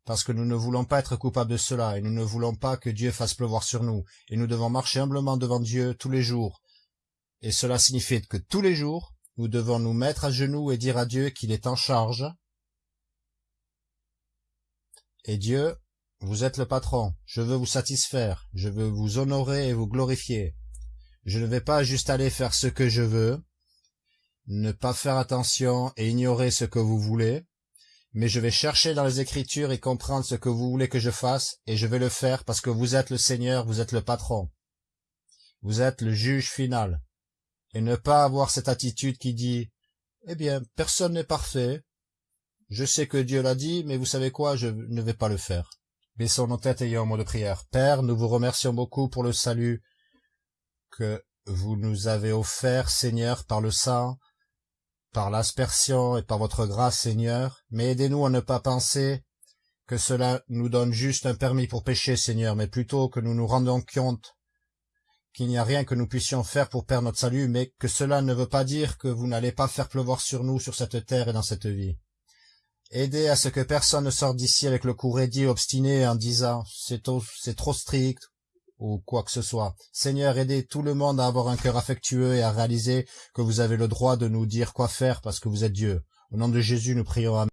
parce que nous ne voulons pas être coupables de cela, et nous ne voulons pas que Dieu fasse pleuvoir sur nous, et nous devons marcher humblement devant Dieu tous les jours, et cela signifie que tous les jours, nous devons nous mettre à genoux et dire à Dieu qu'il est en charge. Et Dieu, vous êtes le patron, je veux vous satisfaire, je veux vous honorer et vous glorifier. Je ne vais pas juste aller faire ce que je veux, ne pas faire attention et ignorer ce que vous voulez, mais je vais chercher dans les Écritures et comprendre ce que vous voulez que je fasse, et je vais le faire parce que vous êtes le Seigneur, vous êtes le patron. Vous êtes le juge final et ne pas avoir cette attitude qui dit « Eh bien, personne n'est parfait. Je sais que Dieu l'a dit, mais vous savez quoi, je ne vais pas le faire. » Baissons nos têtes ayant un mot de prière. Père, nous vous remercions beaucoup pour le salut que vous nous avez offert, Seigneur, par le sang, par l'aspersion et par votre grâce, Seigneur. Mais aidez-nous à ne pas penser que cela nous donne juste un permis pour pécher, Seigneur, mais plutôt que nous nous rendons compte qu'il n'y a rien que nous puissions faire pour perdre notre salut, mais que cela ne veut pas dire que vous n'allez pas faire pleuvoir sur nous, sur cette terre et dans cette vie. Aidez à ce que personne ne sorte d'ici avec le cou raidi obstiné en disant c'est c'est trop strict ou quoi que ce soit. Seigneur, aidez tout le monde à avoir un cœur affectueux et à réaliser que vous avez le droit de nous dire quoi faire parce que vous êtes Dieu. Au nom de Jésus, nous prions.